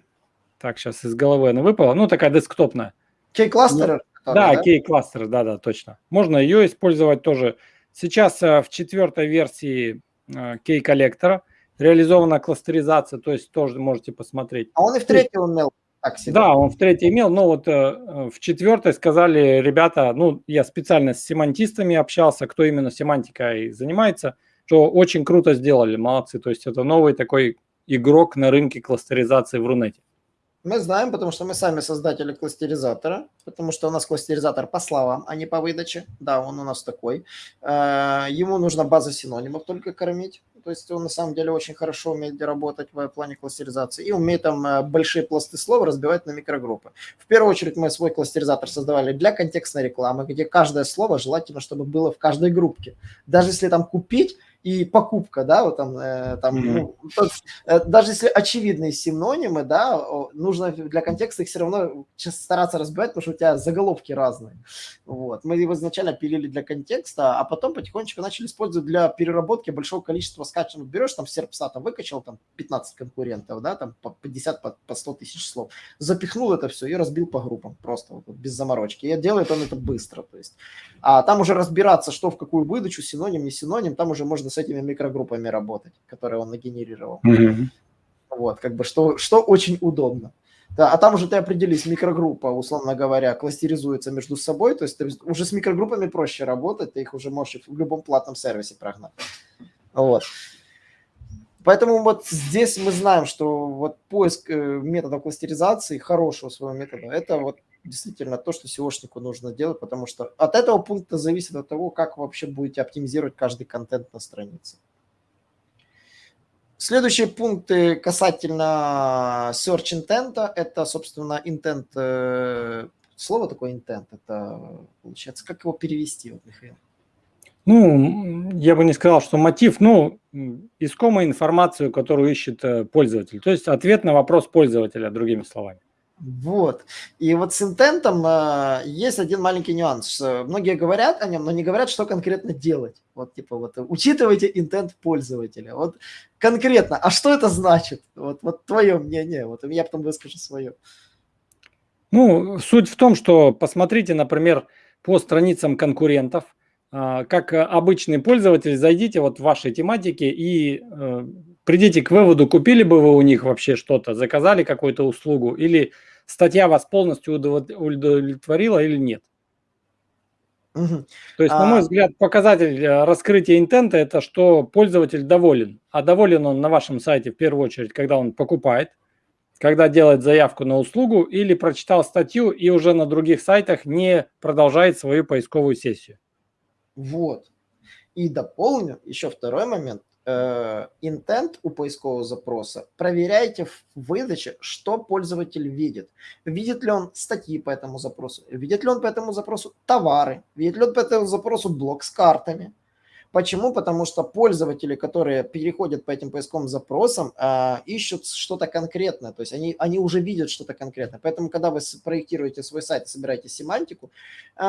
Так, сейчас из головы она выпала. Ну, такая десктопная. K-кластер? Да, да? K-кластер, да-да, точно. Можно ее использовать тоже. Сейчас в четвертой версии K-коллектора реализована кластеризация, то есть тоже можете посмотреть. А он и в третьем умел так себе. Да, он в третьей имел, но вот э, в четвертой сказали ребята, ну, я специально с семантистами общался, кто именно семантикой занимается, что очень круто сделали, молодцы. То есть это новый такой игрок на рынке кластеризации в Рунете. Мы знаем, потому что мы сами создатели кластеризатора, потому что у нас кластеризатор по словам, а не по выдаче. Да, он у нас такой. Э, ему нужно база синонимов только кормить. То есть он на самом деле очень хорошо умеет работать в плане кластеризации и умеет там э, большие пласты слов разбивать на микрогруппы. В первую очередь мы свой кластеризатор создавали для контекстной рекламы, где каждое слово желательно, чтобы было в каждой группе. Даже если там купить, и покупка, да, вот там, э, там mm-hmm. ну, тот, э, даже если очевидные синонимы, да, нужно для контекста их все равно стараться разбивать, потому что у тебя заголовки разные. Вот. Мы его изначально пилили для контекста, а потом потихонечку начали использовать для переработки большого количества скачанных. Берешь там серпса, там выкачал там 15 конкурентов, да, там по 50, по, по 100 тысяч слов, запихнул это все и разбил по группам просто вот, без заморочки. И делает он это быстро, то есть. А там уже разбираться, что в какую выдачу, синоним, не синоним, там уже можно с этими микрогруппами работать, которые он нагенерировал. Mm-hmm. Вот, как бы, что, что очень удобно. Да, а там уже ты определись, микрогруппа, условно говоря, кластеризуется между собой, то есть ты уже с микрогруппами проще работать, ты их уже можешь в любом платном сервисе прогнать. Вот. Поэтому вот здесь мы знаем, что вот поиск э, методов кластеризации, хорошего своего метода, это вот действительно то, что SEOшнику нужно делать, потому что от этого пункта зависит от того, как вы вообще будете оптимизировать каждый контент на странице. Следующие пункты касательно search intent, это, собственно, intent, э, слово такое intent, это получается, как его перевести, вот, Михаил? Ну, я бы не сказал, что мотив, ну, искомая информацию, которую ищет э, пользователь. То есть ответ на вопрос пользователя, другими словами. Вот. И вот с интентом э, есть один маленький нюанс. Многие говорят о нем, но не говорят, что конкретно делать. Вот типа вот учитывайте интент пользователя. Вот конкретно. А что это значит? Вот, вот твое мнение. Вот я потом выскажу свое. Ну, суть в том, что посмотрите, например, по страницам конкурентов, а, как обычный пользователь, зайдите вот в вашей тематике и э, придите к выводу, купили бы вы у них вообще что-то, заказали какую-то услугу, или статья вас полностью удовлетворила или нет. Угу. То есть, а... на мой взгляд, показатель э, раскрытия интента – это что пользователь доволен. А доволен он на вашем сайте в первую очередь, когда он покупает, когда делает заявку на услугу или прочитал статью и уже на других сайтах не продолжает свою поисковую сессию. Вот. И дополню еще второй момент. Э, интент у поискового запроса, проверяйте в выдаче, что пользователь видит. Видит ли он статьи по этому запросу, видит ли он по этому запросу товары, видит ли он по этому запросу блок с картами. Почему? Потому что пользователи, которые переходят по этим поисковым запросам, э, ищут что-то конкретное, то есть они, они уже видят что-то конкретное. Поэтому, когда вы проектируете свой сайт, собираете семантику, э,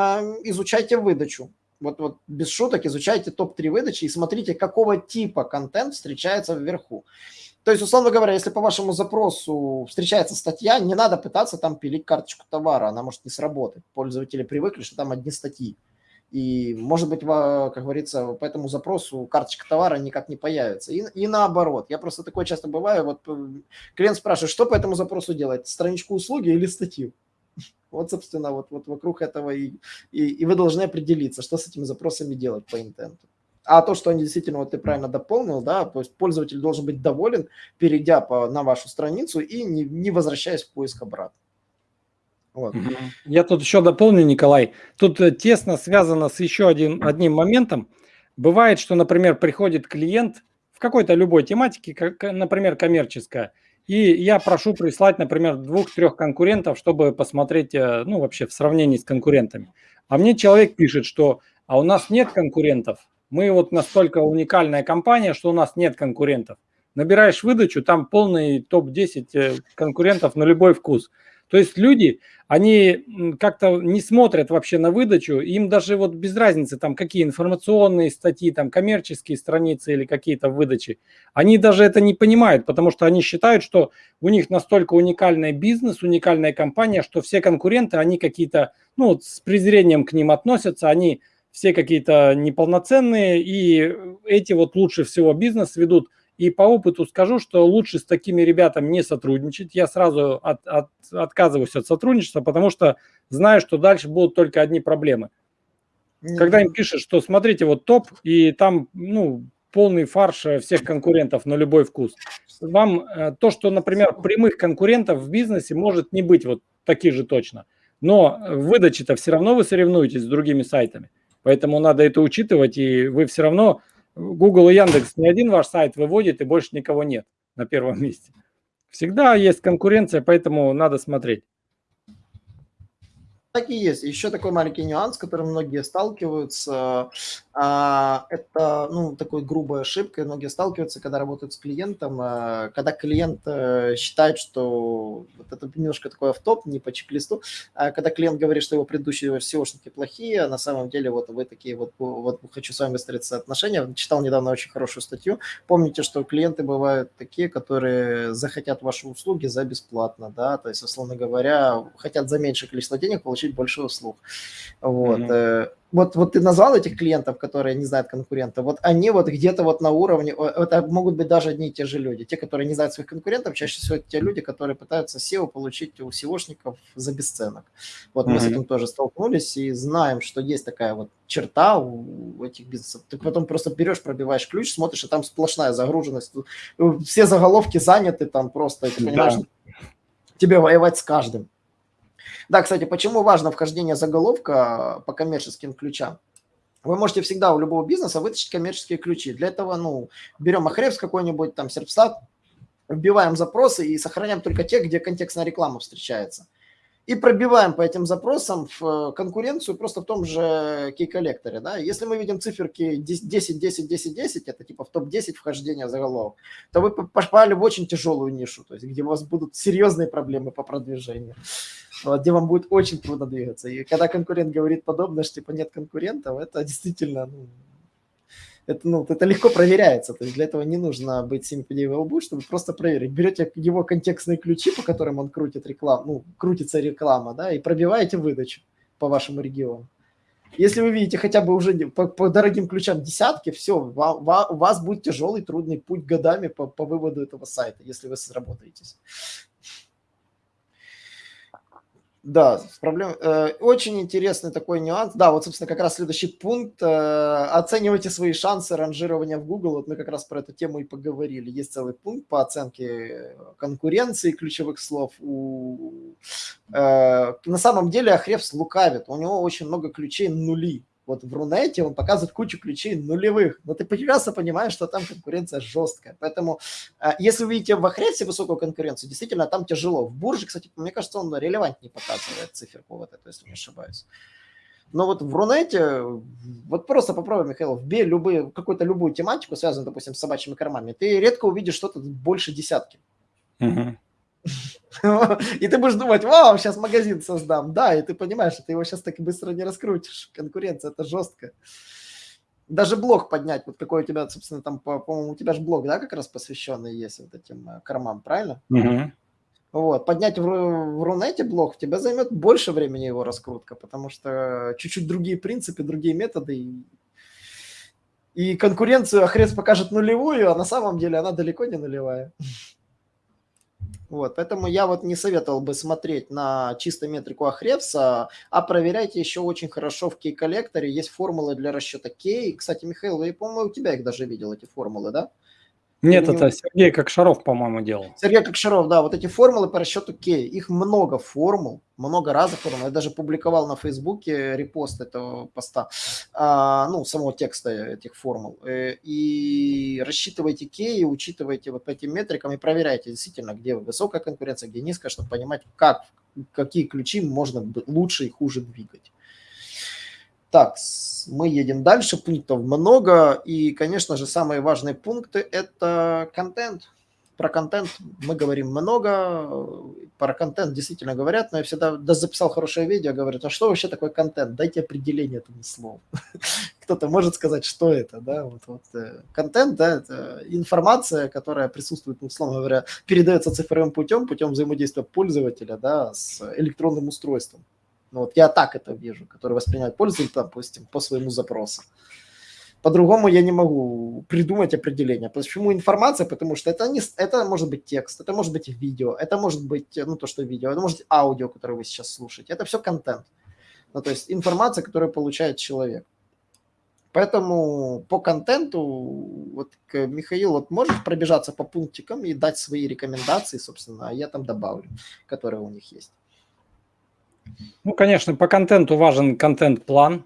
изучайте выдачу, вот, вот без шуток изучайте топ-3 выдачи и смотрите, какого типа контент встречается вверху. То есть, условно говоря, если по вашему запросу встречается статья, не надо пытаться там пилить карточку товара, она может не сработать. Пользователи привыкли, что там одни статьи. И, может быть, как говорится, по этому запросу карточка товара никак не появится. И, и наоборот. Я просто такое часто бываю. Вот э, клиент спрашивает, что по этому запросу делать? Страничку услуги или статью? Вот, собственно, вот, вот вокруг этого и, и, и вы должны определиться, что с этими запросами делать по интенту. А то, что они действительно, вот ты правильно дополнил, да, то есть пользователь должен быть доволен, перейдя по, на вашу страницу и не, не возвращаясь в поиск обратно. Вот. Я тут еще дополню, Николай. Тут э, тесно связано с еще один, одним моментом. Бывает, что, например, приходит клиент в какой-то любой тематике, как, например, коммерческая, и я прошу прислать, например, двух-трех конкурентов, чтобы посмотреть, э, ну, вообще в сравнении с конкурентами. А мне человек пишет, что а у нас нет конкурентов. Мы вот настолько уникальная компания, что у нас нет конкурентов. Набираешь выдачу, там полный топ-10 э, конкурентов на любой вкус. То есть люди, они как-то не смотрят вообще на выдачу, им даже вот без разницы, там какие информационные статьи, там коммерческие страницы или какие-то выдачи, они даже это не понимают, потому что они считают, что у них настолько уникальный бизнес, уникальная компания, что все конкуренты, они какие-то, ну, с презрением к ним относятся, они все какие-то неполноценные, и эти вот лучше всего бизнес ведут и по опыту скажу, что лучше с такими ребятами не сотрудничать. Я сразу от, от, отказываюсь от сотрудничества, потому что знаю, что дальше будут только одни проблемы. Когда им пишут, что смотрите, вот топ, и там, ну, полный фарш всех конкурентов на любой вкус. Вам э, то, что, например, прямых конкурентов в бизнесе может не быть вот таких же точно. Но в выдаче-то все равно вы соревнуетесь с другими сайтами. Поэтому надо это учитывать, и вы все равно Google и Яндекс не один ваш сайт выводит, и больше никого нет на первом месте. Всегда есть конкуренция, поэтому надо смотреть. Так и есть. Еще такой маленький нюанс, с которым многие сталкиваются. А, это, ну, такой грубой ошибкой. Многие сталкиваются, когда работают с клиентом, а, когда клиент э, считает, что вот это немножко такой автоп, не по чек-листу, а когда клиент говорит, что его предыдущие SEOшники плохие, а на самом деле вот вы такие вот, вот хочу с вами выстроить отношения. Читал недавно очень хорошую статью. Помните, что клиенты бывают такие, которые захотят ваши услуги за бесплатно, да, то есть, условно говоря, хотят за меньшее количество денег получить больше услуг. Вот. Mm-hmm вот, вот ты назвал этих клиентов, которые не знают конкурентов, вот они вот где-то вот на уровне, это могут быть даже одни и те же люди. Те, которые не знают своих конкурентов, чаще всего это те люди, которые пытаются SEO получить у SEOшников за бесценок. Вот mm-hmm. мы с этим тоже столкнулись и знаем, что есть такая вот черта у этих бизнесов. Ты потом просто берешь, пробиваешь ключ, смотришь, и там сплошная загруженность. Все заголовки заняты там просто, ты понимаешь, да. тебе воевать с каждым. Да, кстати, почему важно вхождение заголовка по коммерческим ключам? Вы можете всегда у любого бизнеса вытащить коммерческие ключи. Для этого, ну, берем Ахревс какой-нибудь, там, Серпстат, вбиваем запросы и сохраняем только те, где контекстная реклама встречается. И пробиваем по этим запросам в э, конкуренцию просто в том же кей-коллекторе. Да? Если мы видим циферки 10, 10, 10, 10, это типа в топ-10 вхождения заголовок, то вы попали в очень тяжелую нишу, то есть где у вас будут серьезные проблемы по продвижению, где вам будет очень трудно двигаться. И когда конкурент говорит подобное, что типа нет конкурентов, это действительно ну, это, ну, это легко проверяется. То есть для этого не нужно быть 7 в лбу, чтобы просто проверить. Берете его контекстные ключи, по которым он крутит рекламу, ну, крутится реклама, да, и пробиваете выдачу по вашему региону. Если вы видите хотя бы уже по, по дорогим ключам десятки, все, у вас будет тяжелый, трудный путь годами по, по выводу этого сайта, если вы сработаетесь. Да, проблем. Э, очень интересный такой нюанс. Да, вот, собственно, как раз следующий пункт. Э, оценивайте свои шансы ранжирования в Google. Вот мы как раз про эту тему и поговорили. Есть целый пункт по оценке конкуренции ключевых слов. У, э, на самом деле Ахревс лукавит. У него очень много ключей нули вот в Рунете он показывает кучу ключей нулевых, но ты прекрасно понимаешь, что там конкуренция жесткая. Поэтому а, если вы видите в Ахресе высокую конкуренцию, действительно там тяжело. В Бурже, кстати, мне кажется, он релевантнее показывает циферку вот эту, если не ошибаюсь. Но вот в Рунете, вот просто попробуй, Михаил, вбей любые, какую-то любую тематику, связанную, допустим, с собачьими кормами, ты редко увидишь что-то больше десятки. Uh-huh. И ты будешь думать, вау, сейчас магазин создам. Да, и ты понимаешь, что ты его сейчас так быстро не раскрутишь. Конкуренция, это жестко. Даже блог поднять, вот какой у тебя, собственно, там, по-моему, у тебя же блог, да, как раз посвященный есть вот этим э, кормам, правильно? Угу. Вот, поднять в, в Рунете блог, у тебя займет больше времени его раскрутка, потому что чуть-чуть другие принципы, другие методы, и, и конкуренцию Ахрес покажет нулевую, а на самом деле она далеко не нулевая. Вот, поэтому я вот не советовал бы смотреть на чисто метрику Ахревса, а проверяйте еще очень хорошо в кей-коллекторе. Есть формулы для расчета кей. Кстати, Михаил, я, по-моему, у тебя их даже видел, эти формулы, да? Нет, это Сергей Кокшаров, по-моему, делал. Сергей Кокшаров, да, вот эти формулы по расчету K, их много формул, много разных формул. Я даже публиковал на Фейсбуке репост этого поста, а, ну, самого текста этих формул. Э, и рассчитывайте K, учитывайте вот по этим метрикам и проверяйте действительно, где высокая конкуренция, где низкая, чтобы понимать, как, какие ключи можно лучше и хуже двигать. Так, мы едем дальше, пунктов много, и, конечно же, самые важные пункты – это контент. Про контент мы говорим много, про контент действительно говорят, но я всегда даже записал хорошее видео, говорят, а что вообще такое контент? Дайте определение этому слову. Кто-то может сказать, что это, да, вот, вот э, контент, да, это информация, которая присутствует, ну, условно говоря, передается цифровым путем, путем взаимодействия пользователя, да, с электронным устройством. Ну, вот я так это вижу, который воспринимает пользователь, допустим, по своему запросу. По-другому я не могу придумать определение. Почему информация? Потому что это, не, это может быть текст, это может быть видео, это может быть, ну, то, что видео, это может быть аудио, которое вы сейчас слушаете. Это все контент. Ну, то есть информация, которую получает человек. Поэтому по контенту, вот Михаил, вот можешь пробежаться по пунктикам и дать свои рекомендации, собственно, а я там добавлю, которые у них есть. Ну, конечно, по контенту важен контент-план.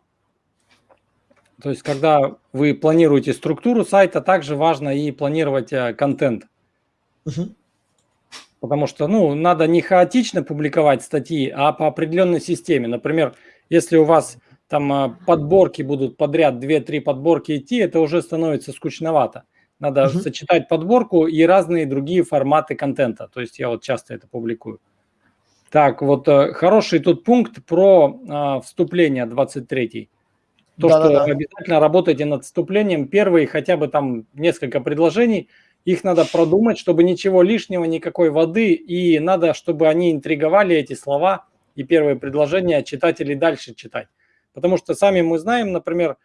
То есть, когда вы планируете структуру сайта, также важно и планировать э, контент. Угу. Потому что, ну, надо не хаотично публиковать статьи, а по определенной системе. Например, если у вас там э, подборки будут подряд, 2-3 подборки идти, это уже становится скучновато. Надо угу. сочетать подборку и разные другие форматы контента. То есть я вот часто это публикую. Так, вот э, хороший тут пункт про а, вступление 23. То, да, что да, да. обязательно работайте над вступлением. Первые хотя бы там несколько предложений, их надо продумать, чтобы ничего лишнего, никакой воды, и надо, чтобы они интриговали эти слова и первые предложения читателей дальше читать. Потому что сами мы знаем, например,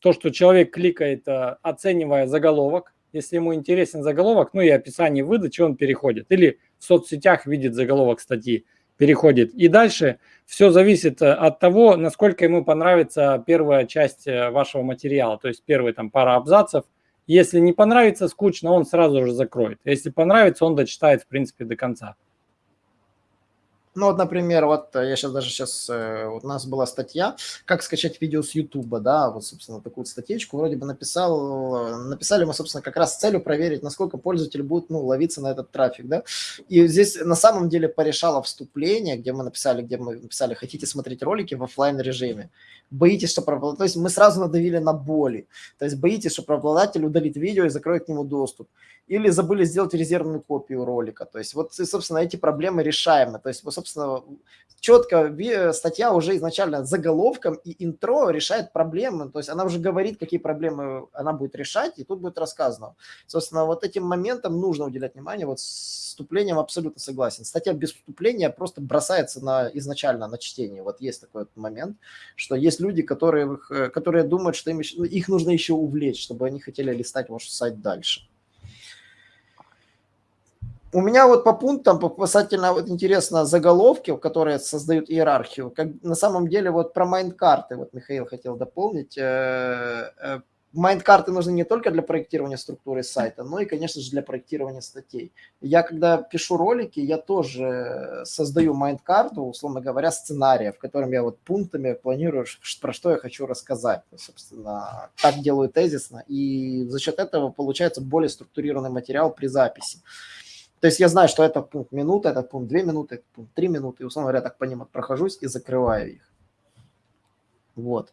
то, что человек кликает, э, оценивая заголовок, если ему интересен заголовок, ну и описание выдачи, он переходит. Или в соцсетях видит заголовок статьи переходит. И дальше все зависит э, от того, насколько ему понравится первая часть э, вашего материала, то есть первые там пара абзацев. Если не понравится, скучно, он сразу же закроет. Если понравится, он дочитает, в принципе, до конца. Ну вот, например, вот э, я сейчас даже сейчас, э, у нас была статья, как скачать видео с Ютуба, да, вот, собственно, такую статейку вроде бы написал, написали мы, собственно, как раз с целью проверить, насколько пользователи будут, ну, ловиться на этот трафик, да. И здесь на самом деле порешало вступление, где мы написали, где мы написали, хотите смотреть ролики в офлайн режиме, боитесь, что правообладатель, то есть мы сразу надавили на боли, то есть боитесь, что правообладатель удалит видео и закроет к нему доступ или забыли сделать резервную копию ролика. То есть вот, собственно, эти проблемы решаемы. То есть, вот, собственно, четко статья уже изначально заголовком и интро решает проблемы. То есть она уже говорит, какие проблемы она будет решать, и тут будет рассказано. Собственно, вот этим моментом нужно уделять внимание. Вот с вступлением абсолютно согласен. Статья без вступления просто бросается на, изначально на чтение. Вот есть такой вот момент, что есть люди, которые, которые думают, что им, их нужно еще увлечь, чтобы они хотели листать ваш сайт дальше. У меня вот по пунктам касательно вот интересно заголовки, которые создают иерархию. Как на самом деле вот про майнд-карты, вот Михаил хотел дополнить. Э, э, майнд-карты нужны не только для проектирования структуры сайта, но и, конечно же, для проектирования статей. Я, когда пишу ролики, я тоже создаю майнд-карту, условно говоря, сценария, в котором я вот пунктами планирую, про что я хочу рассказать. Собственно, так делаю тезисно, и за счет этого получается более структурированный материал при записи. То есть я знаю, что это пункт минута, этот пункт две минуты, этот пункт три минуты, и, условно говоря, так по ним прохожусь и закрываю их. Вот. А,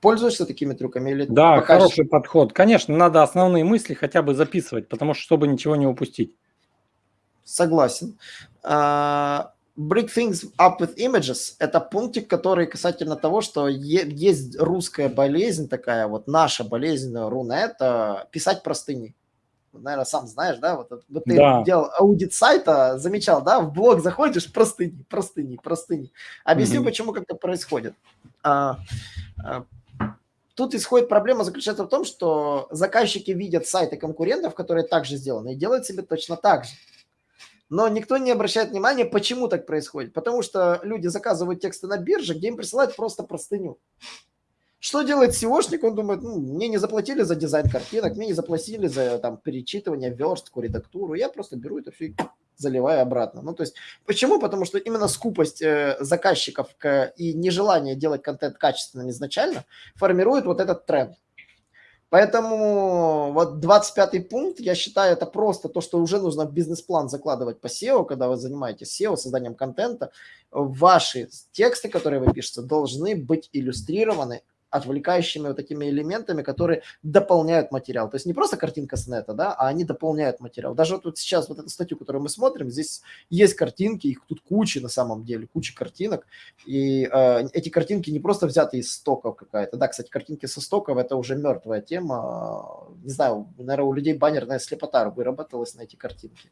пользуешься такими трюками? Или да, пока хороший подход. Конечно, надо основные мысли хотя бы записывать, потому что чтобы ничего не упустить. Согласен. Uh, Break things up with images – это пунктик, который касательно того, что есть русская болезнь такая, вот наша болезнь Рунета, писать простыни наверное, сам знаешь, да, вот, вот ты да. делал аудит сайта, замечал, да, в блог заходишь, простыни, простыни, простыни. Объясню, mm-hmm. почему как это происходит. А, а, тут исходит проблема заключается в том, что заказчики видят сайты конкурентов, которые также сделаны, и делают себе точно так же. Но никто не обращает внимания, почему так происходит. Потому что люди заказывают тексты на бирже, где им присылают просто простыню. Что делает SEOшник? Он думает, ну, мне не заплатили за дизайн картинок, мне не заплатили за там, перечитывание, верстку, редактуру. Я просто беру это все и заливаю обратно. Ну, то есть, почему? Потому что именно скупость э, заказчиков к, и нежелание делать контент качественным изначально формирует вот этот тренд. Поэтому вот 25 пункт, я считаю, это просто то, что уже нужно в бизнес-план закладывать по SEO, когда вы занимаетесь SEO, созданием контента. Ваши тексты, которые вы пишете, должны быть иллюстрированы отвлекающими вот такими элементами, которые дополняют материал. То есть не просто картинка с нета, да, а они дополняют материал. Даже вот, вот сейчас вот эту статью, которую мы смотрим, здесь есть картинки, их тут куча на самом деле, куча картинок. И э, эти картинки не просто взяты из стоков какая-то. Да, кстати, картинки со стоков – это уже мертвая тема. Не знаю, наверное, у людей баннерная слепота выработалась на эти картинки.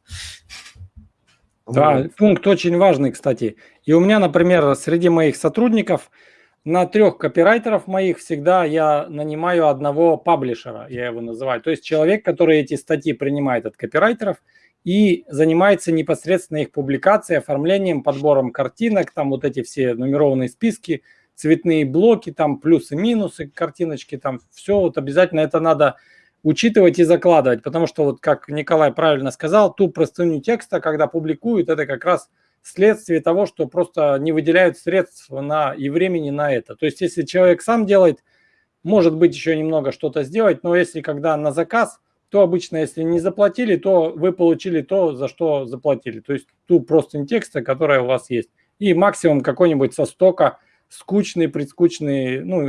Да, вот. пункт очень важный, кстати. И у меня, например, среди моих сотрудников – на трех копирайтеров моих всегда я нанимаю одного паблишера, я его называю. То есть человек, который эти статьи принимает от копирайтеров и занимается непосредственно их публикацией, оформлением, подбором картинок, там вот эти все нумерованные списки, цветные блоки, там плюсы-минусы, картиночки, там все вот обязательно это надо учитывать и закладывать, потому что вот как Николай правильно сказал, ту простыню текста, когда публикуют, это как раз – вследствие того, что просто не выделяют средств на, и времени на это. То есть если человек сам делает, может быть еще немного что-то сделать, но если когда на заказ, то обычно если не заплатили, то вы получили то, за что заплатили. То есть ту просто текста, которая у вас есть. И максимум какой-нибудь со стока скучный, предскучный ну,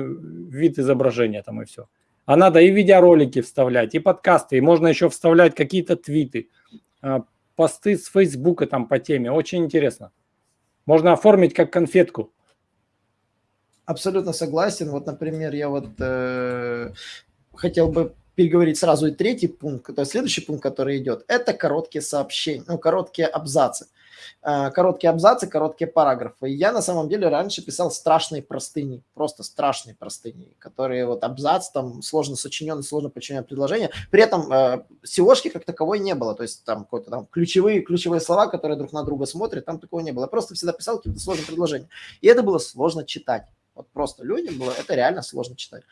вид изображения там и все. А надо и видеоролики вставлять, и подкасты, и можно еще вставлять какие-то твиты, а, посты с Фейсбука там по теме. Очень интересно. Можно оформить как конфетку. Абсолютно согласен. Вот, например, я вот э, хотел бы переговорить сразу и третий пункт, то есть следующий пункт, который идет, это короткие сообщения, ну, короткие абзацы. Э, короткие абзацы, короткие параграфы. Я на самом деле раньше писал страшные простыни, просто страшные простыни, которые вот абзац, там сложно сочиненный, сложно подчиненное предложение. При этом э, SEOшки как таковой не было, то есть там какой-то там ключевые, ключевые слова, которые друг на друга смотрят, там такого не было. Я просто всегда писал какие-то сложные предложения. И это было сложно читать. Вот просто людям было, это реально сложно читать.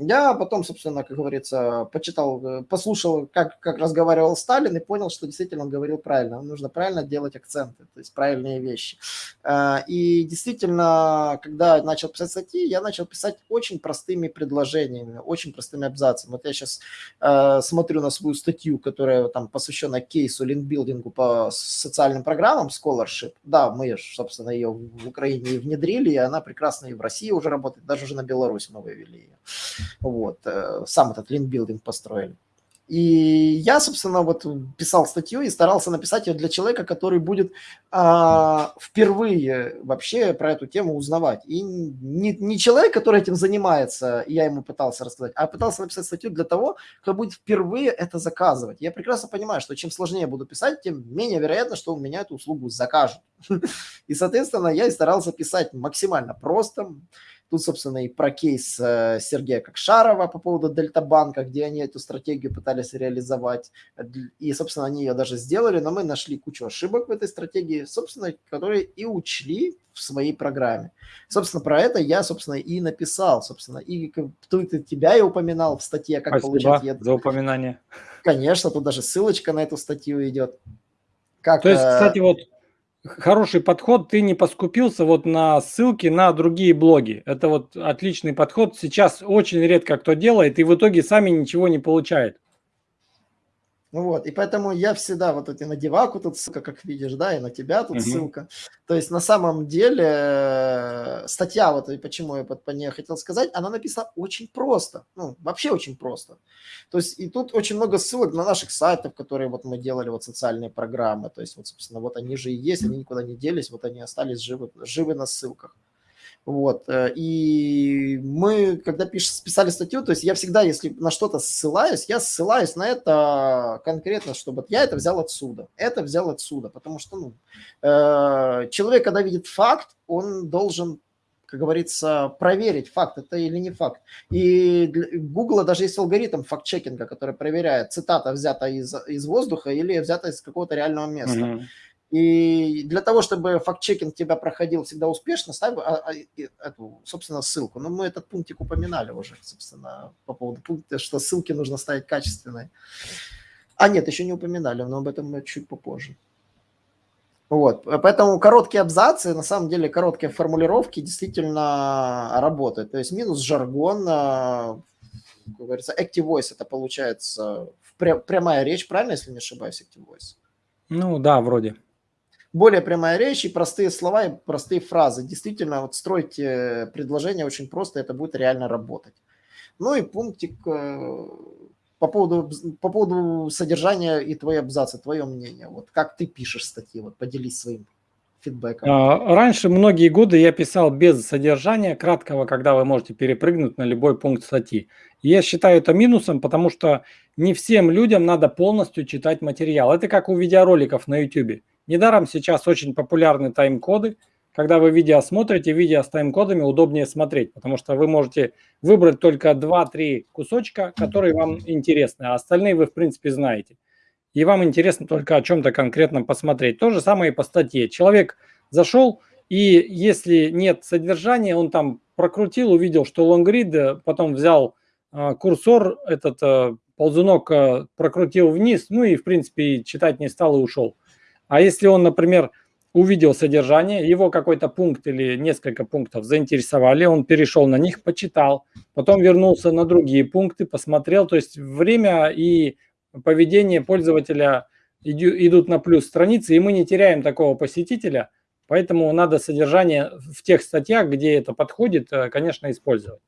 Я потом, собственно, как говорится, почитал, э, послушал, как, как разговаривал Сталин и понял, что действительно он говорил правильно. Нужно правильно делать акценты, то есть правильные вещи. А, и действительно, когда начал писать статьи, я начал писать очень простыми предложениями, очень простыми абзацами. Вот я сейчас э, смотрю на свою статью, которая там посвящена кейсу линкбилдингу по социальным программам Scholarship. Да, мы, собственно, ее в Украине внедрили, и она прекрасно и в России уже работает, даже уже на Беларусь мы вывели ее. Вот, э, сам этот линкбилдинг построили. И я, собственно, вот писал статью и старался написать ее для человека, который будет а, впервые вообще про эту тему узнавать. И не, не человек, который этим занимается, я ему пытался рассказать, а пытался написать статью для того, кто будет впервые это заказывать. Я прекрасно понимаю, что чем сложнее буду писать, тем менее вероятно, что у меня эту услугу закажут. И, соответственно, я и старался писать максимально просто, Тут, собственно, и про кейс э, Сергея Кокшарова по поводу Дельтабанка, где они эту стратегию пытались реализовать. И, собственно, они ее даже сделали, но мы нашли кучу ошибок в этой стратегии, собственно, которые и учли в своей программе. Собственно, про это я, собственно, и написал, собственно, и тут тебя и упоминал в статье, как Спасибо получать... за упоминание. Конечно, тут даже ссылочка на эту статью идет. Как, То есть, э, кстати, вот хороший подход, ты не поскупился вот на ссылки на другие блоги. Это вот отличный подход. Сейчас очень редко кто делает, и в итоге сами ничего не получает. Ну вот, и поэтому я всегда вот эти на деваку тут ссылка, как видишь, да, и на тебя тут угу. ссылка. То есть на самом деле э, статья, вот и почему я по ней хотел сказать, она написана очень просто, ну, вообще очень просто. То есть и тут очень много ссылок на наших сайтов, которые вот мы делали, вот социальные программы, то есть вот, собственно, вот они же и есть, они никуда не делись, вот они остались живы, живы на ссылках. Вот. Э, и мы, когда пиш, писали статью, то есть я всегда, если на что-то ссылаюсь, я ссылаюсь на это конкретно, чтобы я это взял отсюда, это взял отсюда, потому что ну, э, человек, когда видит факт, он должен как говорится, проверить, факт это или не факт. И для Google даже есть алгоритм факт-чекинга, который проверяет, цитата взята из, из воздуха или взята из какого-то реального места. Mm-hmm. И для того, чтобы факт-чекинг тебя проходил всегда успешно, ставь а, а, эту, собственно, ссылку. Но мы этот пунктик упоминали уже, собственно, по поводу пункта, что ссылки нужно ставить качественные. А нет, еще не упоминали, но об этом чуть попозже. Вот, поэтому короткие абзацы, на самом деле короткие формулировки действительно работают. То есть минус жаргон, а, как говорится, active voice это получается прямая речь, правильно, если не ошибаюсь, active voice? Ну да, вроде более прямая речь и простые слова и простые фразы. Действительно, вот строить предложение очень просто, это будет реально работать. Ну и пунктик э, по поводу, по поводу содержания и твои абзацы, твое мнение. Вот как ты пишешь статьи, вот поделись своим фидбэком. А, раньше многие годы я писал без содержания краткого, когда вы можете перепрыгнуть на любой пункт статьи. я считаю это минусом, потому что не всем людям надо полностью читать материал. Это как у видеороликов на YouTube. Недаром сейчас очень популярны тайм-коды. Когда вы видео смотрите, видео с тайм-кодами удобнее смотреть, потому что вы можете выбрать только 2-3 кусочка, которые вам интересны, а остальные вы, в принципе, знаете. И вам интересно только о чем-то конкретном посмотреть. То же самое и по статье. Человек зашел, и если нет содержания, он там прокрутил, увидел, что лонгрид, потом взял э, курсор, этот э, ползунок э, прокрутил вниз, ну и, в принципе, читать не стал и ушел. А если он, например, увидел содержание, его какой-то пункт или несколько пунктов заинтересовали, он перешел на них, почитал, потом вернулся на другие пункты, посмотрел. То есть время и поведение пользователя идут на плюс страницы, и мы не теряем такого посетителя, поэтому надо содержание в тех статьях, где это подходит, э, конечно, использовать.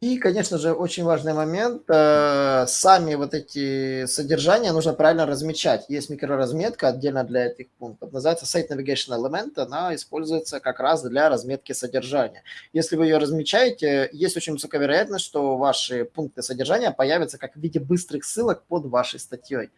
И, конечно же, очень важный момент, э, сами вот эти содержания нужно правильно размечать. Есть микроразметка отдельно для этих пунктов, называется Site Navigation Element, она используется как раз для разметки содержания. Если вы ее размечаете, есть очень высокая вероятность, что ваши пункты содержания появятся как в виде быстрых ссылок под вашей статьей.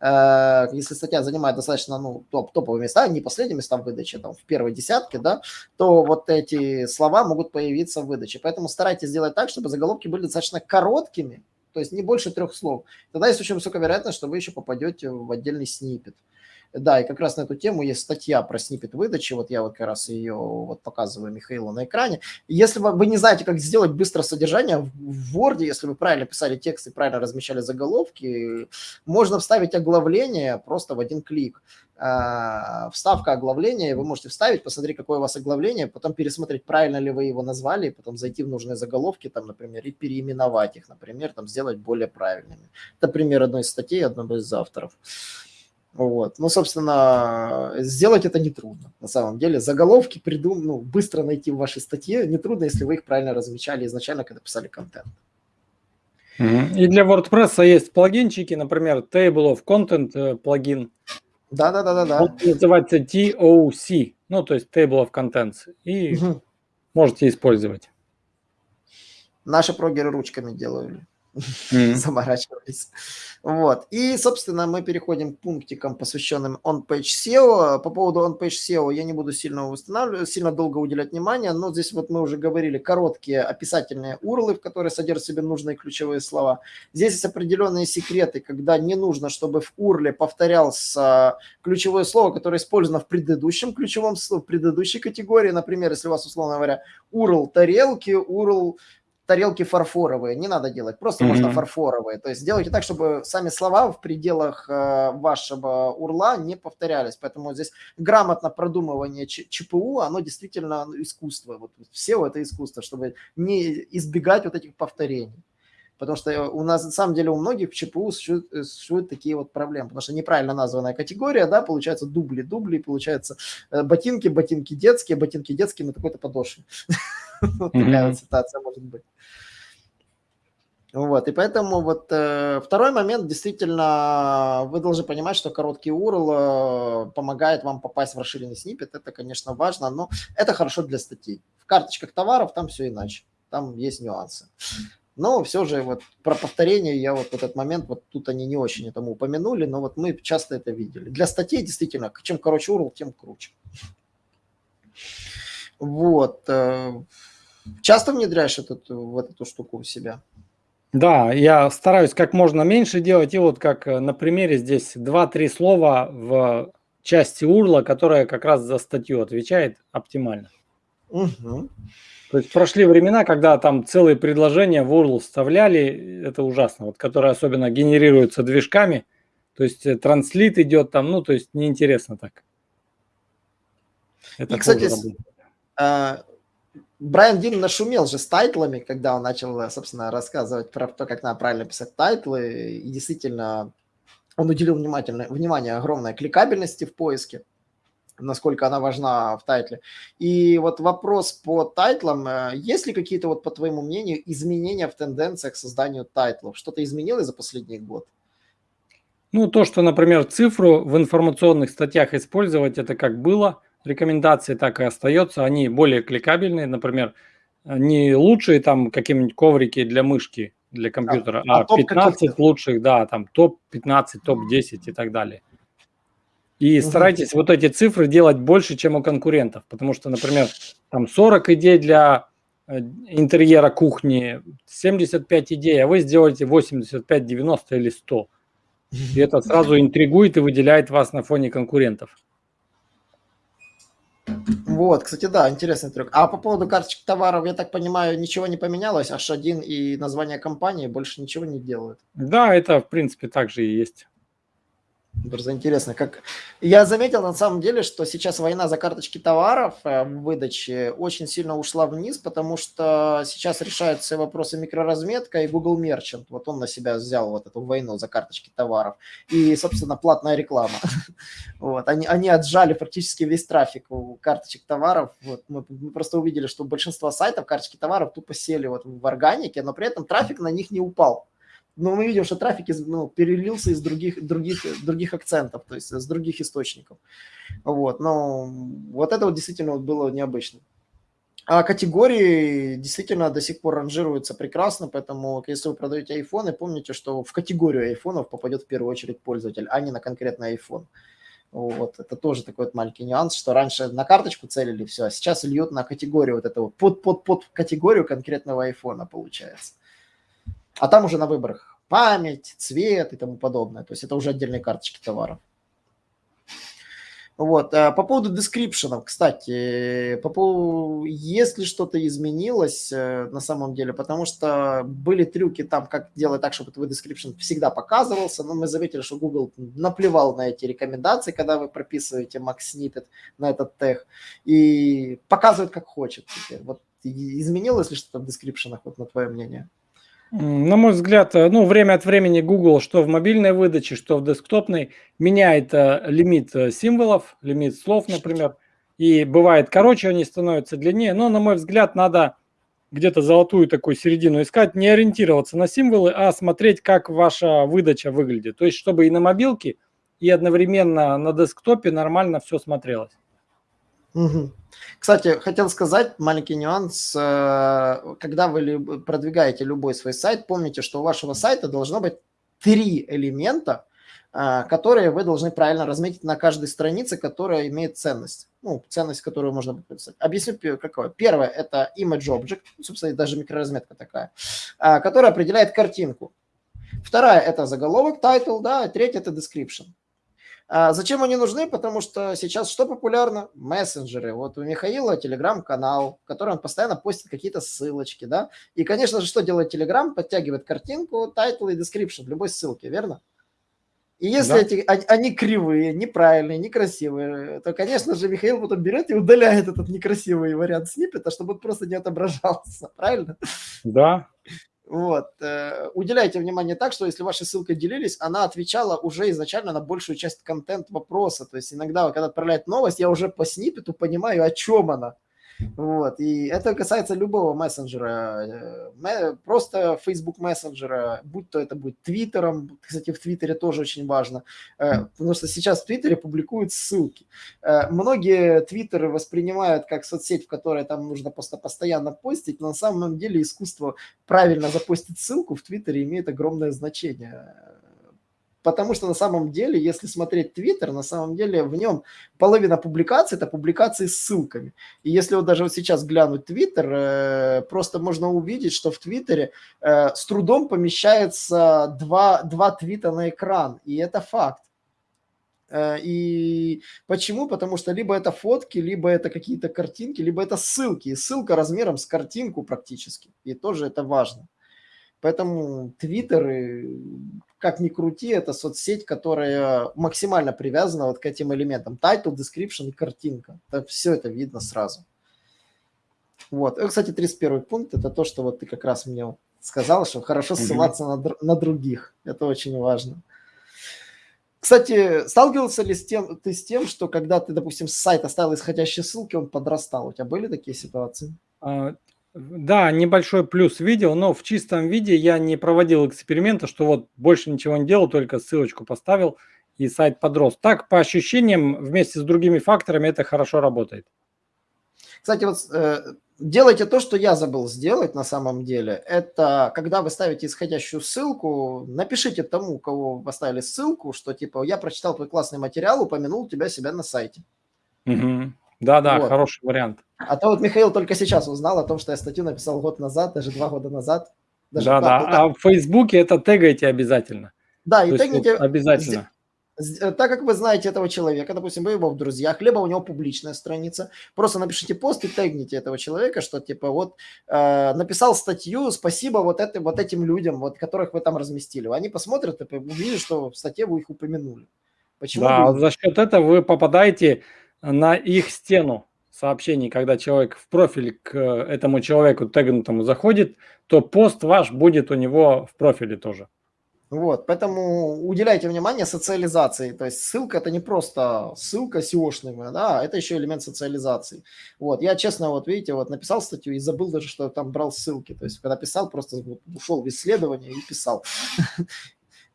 Э, если статья занимает достаточно ну, топ, топовые места, не последние места в выдаче, там, в первой десятке, да, то вот эти слова могут появиться в выдаче. Поэтому старайтесь сделать так, чтобы заголовки были достаточно короткими, то есть не больше трех слов. Тогда есть очень высокая вероятность, что вы еще попадете в отдельный снипет. Да, и как раз на эту тему есть статья про снипет выдачи, вот я вот как раз ее вот показываю Михаилу на экране. Если вы, вы не знаете, как сделать быстро содержание в Word, если вы правильно писали текст и правильно размещали заголовки, можно вставить оглавление просто в один клик. А, вставка оглавления, вы можете вставить, посмотреть, какое у вас оглавление, потом пересмотреть, правильно ли вы его назвали, потом зайти в нужные заголовки, там, например, и переименовать их, например, там, сделать более правильными. Это пример одной из статей одного из авторов. Вот. Ну, собственно, сделать это нетрудно, на самом деле. Заголовки придум... ну, быстро найти в вашей статье нетрудно, если вы их правильно размечали изначально, когда писали контент. И для WordPress есть плагинчики, например, Table of Content э, плагин. Да-да-да-да. Он называется TOC, ну, то есть Table of Contents. И угу. можете использовать. Наши прогеры ручками делали mm-hmm. заморачивались. Вот. И, собственно, мы переходим к пунктикам, посвященным on-page SEO. По поводу on-page SEO я не буду сильно устанавливать, сильно долго уделять внимание, но здесь вот мы уже говорили короткие описательные урлы, в которые содержат в себе нужные ключевые слова. Здесь есть определенные секреты, когда не нужно, чтобы в урле повторялся ключевое слово, которое использовано в предыдущем ключевом в предыдущей категории. Например, если у вас, условно говоря, URL тарелки, URL тарелки фарфоровые, не надо делать, просто mm-hmm. можно фарфоровые. То есть сделайте так, чтобы сами слова в пределах э, вашего урла не повторялись. Поэтому здесь грамотно продумывание ЧПУ, оно действительно искусство. Вот все это искусство, чтобы не избегать вот этих повторений. Потому что у нас, на самом деле, у многих в ЧПУ существуют, э, существуют такие вот проблемы. Потому что неправильно названная категория, да, получается дубли, дубли, получается э, ботинки, ботинки детские, ботинки детские на такой-то подошве. Такая вот ситуация может быть. Вот, и поэтому вот э, второй момент, действительно, вы должны понимать, что короткий URL э, помогает вам попасть в расширенный снипет, это, конечно, важно, но это хорошо для статей. В карточках товаров там все иначе, там есть нюансы. Но все же вот про повторение я вот в этот момент, вот тут они не очень этому упомянули, но вот мы часто это видели. Для статей действительно, чем короче URL, тем круче. Вот. Э, часто внедряешь этот, вот эту штуку у себя? Да, я стараюсь как можно меньше делать. И вот как э, на примере здесь 2-3 слова в части урла, которая как раз за статью отвечает оптимально. Угу. То есть прошли времена, когда там целые предложения в URL вставляли, это ужасно, вот, которые особенно генерируются движками, то есть э, транслит идет там, ну, то есть неинтересно так. Это И, кстати, Брайан Дин нашумел же с тайтлами, когда он начал, собственно, рассказывать про то, как надо правильно писать тайтлы. И действительно, он уделил внимательное, внимание огромной кликабельности в поиске, насколько она важна в тайтле. И вот вопрос по тайтлам. Э, есть ли какие-то, вот по твоему мнению, изменения в тенденциях к созданию тайтлов? Что-то изменилось за последний год? Ну, то, что, например, цифру в информационных статьях использовать, это как было – рекомендации так и остается. Они более кликабельные, например, не лучшие там какие-нибудь коврики для мышки, для компьютера, а, а 15 лучших, да, там топ-15, топ-10 и так далее. И угу. старайтесь вот эти цифры делать больше, чем у конкурентов, потому что, например, там 40 идей для э, интерьера кухни, 75 идей, а вы сделаете 85, 90 или 100. И это сразу интригует и выделяет вас на фоне конкурентов. Вот, кстати, да, интересный трюк. А по поводу карточек товаров, я так понимаю, ничего не поменялось, H1 и название компании больше ничего не делают. Да, это в принципе также и есть. Просто интересно, как... Я заметил на самом деле, что сейчас война за карточки товаров в выдаче очень сильно ушла вниз, потому что сейчас решаются вопросы микроразметка и Google Merchant. Вот он на себя взял вот эту войну за карточки товаров. И, собственно, платная реклама. Вот. Они, они отжали практически весь трафик у карточек товаров. Вот. Мы, мы просто увидели, что большинство сайтов карточки товаров тупо сели вот в органике, но при этом трафик на них не упал но мы видим, что трафик из, ну, перелился из других, других, других акцентов, то есть с других источников. Вот, но вот это вот действительно было необычно. А категории действительно до сих пор ранжируются прекрасно, поэтому если вы продаете айфоны, помните, что в категорию айфонов попадет в первую очередь пользователь, а не на конкретный iPhone. Вот, это тоже такой вот маленький нюанс, что раньше на карточку целили все, а сейчас льют на категорию вот этого, под, под, под категорию конкретного айфона получается. А там уже на выборах память, цвет и тому подобное. То есть это уже отдельные карточки товаров. Вот. А по поводу дескрипшенов, кстати, по поводу, если что-то изменилось э, на самом деле, потому что были трюки там, как делать так, чтобы твой description всегда показывался, но мы заметили, что Google наплевал на эти рекомендации, когда вы прописываете Max Snippet на этот тег, и показывает как хочет. Вот изменилось ли что-то в дескрипшенах, вот на твое мнение? На мой взгляд, э, ну, время от времени Google, что в мобильной выдаче, что в десктопной, меняет э, лимит э, символов, лимит слов, например. И бывает короче они становятся длиннее. Но, на мой взгляд, надо где-то золотую такую середину искать, не ориентироваться на символы, а смотреть, как ваша выдача выглядит. То есть, чтобы и на мобилке, и одновременно на десктопе нормально все смотрелось. Кстати, хотел сказать маленький нюанс. Э, когда вы продвигаете любой свой сайт, помните, что у вашего сайта должно быть три элемента, э, которые вы должны правильно разметить на каждой странице, которая имеет ценность. Ну, ценность, которую можно написать. Объясню, какое. Первое – это image object, собственно, даже микроразметка такая, э, которая определяет картинку. Вторая – это заголовок, title, да, третья – это description. А зачем они нужны? Потому что сейчас что популярно? Мессенджеры. Вот у Михаила телеграм-канал, в котором он постоянно постит какие-то ссылочки, да. И, конечно же, что делает телеграм? Подтягивает картинку, тайтл и description в любой ссылке, верно? И если да. эти, они, они кривые, неправильные, некрасивые, то, конечно же, Михаил потом берет и удаляет этот некрасивый вариант сниппета, чтобы он просто не отображался, правильно? Да, вот. Э, уделяйте внимание так, что если ваши ссылкой делились, она отвечала уже изначально на большую часть контент вопроса. То есть иногда, когда отправляет новость, я уже по снипету понимаю, о чем она. Вот. И это касается любого мессенджера. Э, просто Facebook мессенджера, будь то это будет Твиттером, кстати, в Твиттере тоже очень важно, э, потому что сейчас в Твиттере публикуют ссылки. Э, многие Твиттеры воспринимают как соцсеть, в которой там нужно просто постоянно постить, но на самом деле искусство правильно запустить ссылку в Твиттере имеет огромное значение Потому что на самом деле, если смотреть Твиттер, на самом деле в нем половина публикаций – это публикации с ссылками. И если вот даже вот сейчас глянуть Твиттер, э, просто можно увидеть, что в Твиттере э, с трудом помещается два, два твита на экран. И это факт. Э, и почему? Потому что либо это фотки, либо это какие-то картинки, либо это ссылки. И ссылка размером с картинку практически. И тоже это важно. Поэтому Твиттер, как ни крути, это соцсеть, которая максимально привязана вот к этим элементам. Title, description и картинка. Это, все это видно сразу. Вот. И, кстати, 31 пункт – это то, что вот ты как раз мне сказал, что хорошо ссылаться mm-hmm. на, на других. Это очень важно. Кстати, сталкивался ли с тем, ты с тем, что когда ты, допустим, с сайта ставил исходящие ссылки, он подрастал? У тебя были такие ситуации? Да, небольшой плюс видел, но в чистом виде я не проводил эксперимента, что вот больше ничего не делал, только ссылочку поставил и сайт подрос. Так, по ощущениям, вместе с другими факторами это хорошо работает. Кстати, вот э, делайте то, что я забыл сделать на самом деле. Это когда вы ставите исходящую ссылку, напишите тому, кого вы поставили ссылку, что типа я прочитал твой классный материал, упомянул тебя себя на сайте. Угу. Да-да, вот. хороший вариант. А то вот Михаил только сейчас узнал о том, что я статью написал год назад, даже два года назад. Да-да, а в Фейсбуке это тегайте обязательно. Да, и то тегните... Вот обязательно. Так как вы знаете этого человека, допустим, вы его в друзьях, либо у него публичная страница, просто напишите пост и тегните этого человека, что типа вот э, написал статью, спасибо вот, это, вот этим людям, вот которых вы там разместили. Они посмотрят и увидят, что в статье вы их упомянули. Почему да, вы... за счет этого вы попадаете на их стену сообщений, когда человек в профиль к этому человеку тегнутому заходит, то пост ваш будет у него в профиле тоже. Вот, поэтому уделяйте внимание социализации. То есть ссылка это не просто ссылка SEO-шная, да, это еще элемент социализации. Вот, я честно, вот видите, вот написал статью и забыл даже, что там брал ссылки. То есть когда писал, просто ушел в исследование и писал.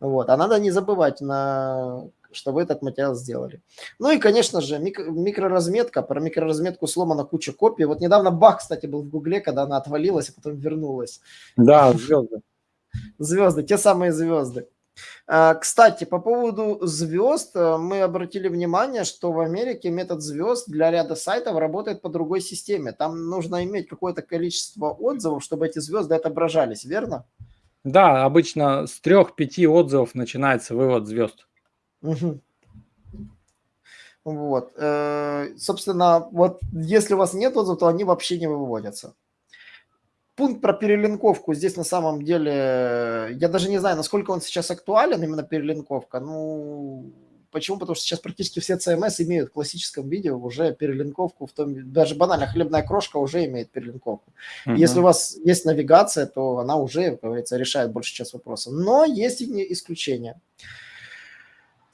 Вот, а надо не забывать на что вы этот материал сделали. Ну и, конечно же, микро, микроразметка. Про микроразметку сломана куча копий. Вот недавно баг, кстати, был в Гугле, когда она отвалилась, а потом вернулась. Да, звезды. Звезды, те самые звезды. А, кстати, по поводу звезд, э, мы обратили внимание, что в Америке метод звезд для ряда сайтов работает по другой системе. Там нужно иметь какое-то количество отзывов, чтобы эти звезды отображались, верно? Да, обычно с трех-пяти отзывов начинается вывод звезд. Угу. Вот. Э, собственно, вот если у вас нет отзывов, то они вообще не выводятся. Пункт про перелинковку здесь на самом деле, я даже не знаю, насколько он сейчас актуален, именно перелинковка. Ну, почему? Потому что сейчас практически все CMS имеют в классическом виде уже перелинковку, в том, даже банально хлебная крошка уже имеет перелинковку. Uh-huh. Если у вас есть навигация, то она уже, как говорится, решает большую часть вопросов. Но есть и исключения.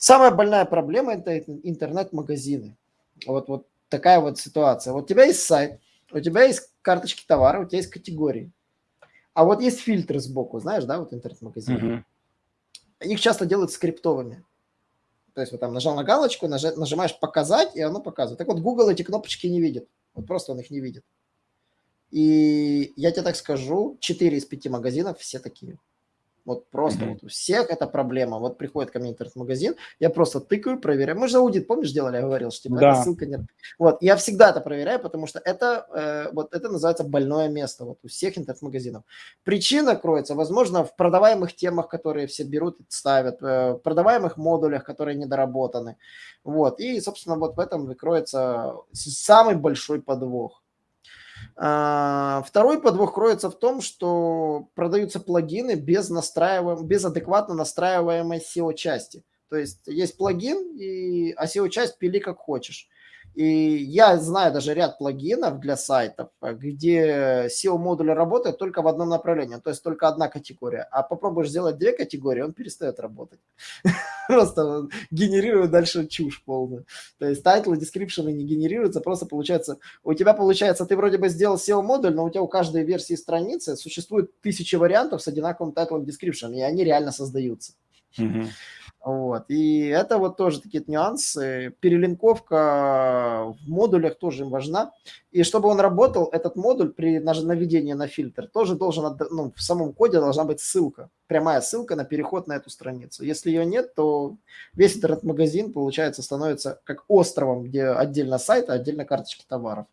Самая больная проблема – это интернет-магазины. Вот, вот такая вот ситуация. Вот у тебя есть сайт, у тебя есть карточки товара, у тебя есть категории. А вот есть фильтры сбоку, знаешь, да, вот интернет-магазин. Uh-huh. Их часто делают скриптовыми. То есть вот там нажал на галочку, нажимаешь «Показать», и оно показывает. Так вот, Google эти кнопочки не видит. Вот просто он их не видит. И я тебе так скажу, 4 из 5 магазинов все такие. Вот просто mm-hmm. вот у всех это проблема. Вот приходит ко мне интернет-магазин, я просто тыкаю, проверяю. Мы же аудит, помнишь, делали, я говорил, что типа, да. эта ссылка нет. Вот, я всегда это проверяю, потому что это, э, вот это называется больное место вот у всех интернет-магазинов. Причина кроется, возможно, в продаваемых темах, которые все берут и ставят, э, в продаваемых модулях, которые недоработаны. Вот, и, собственно, вот в этом выкроется самый большой подвох. А, второй подвох кроется в том, что продаются плагины без, настраиваем, без адекватно настраиваемой SEO-части. То есть есть плагин, и, а SEO-часть пили как хочешь. И я знаю даже ряд плагинов для сайтов, где SEO-модуль работает только в одном направлении, то есть только одна категория. А попробуешь сделать две категории, он перестает работать. Просто генерирует дальше чушь полную. То есть тайтлы, дескрипшены не генерируются, просто получается, у тебя получается, ты вроде бы сделал SEO-модуль, но у тебя у каждой версии страницы существует тысячи вариантов с одинаковым тайтлом, дескрипшеном, и они реально создаются. Вот. И это вот тоже такие нюансы. Перелинковка в модулях тоже важна. И чтобы он работал, этот модуль при наведении на фильтр тоже должен, ну, в самом коде должна быть ссылка, прямая ссылка на переход на эту страницу. Если ее нет, то весь этот магазин, получается, становится как островом, где отдельно сайт, а отдельно карточки товаров.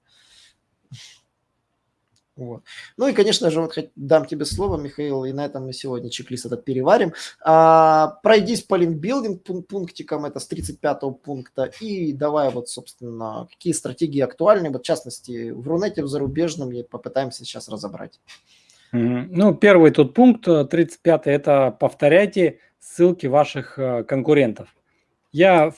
Вот. Ну и, конечно же, вот дам тебе слово, Михаил, и на этом мы сегодня чек-лист этот переварим. А, пройдись по линкбилдинг пунктикам, это с 35 пункта, и давай вот, собственно, какие стратегии актуальны, вот в частности, в Рунете, в зарубежном, и попытаемся сейчас разобрать. Ну, первый тут пункт, 35 это повторяйте ссылки ваших э, конкурентов. Я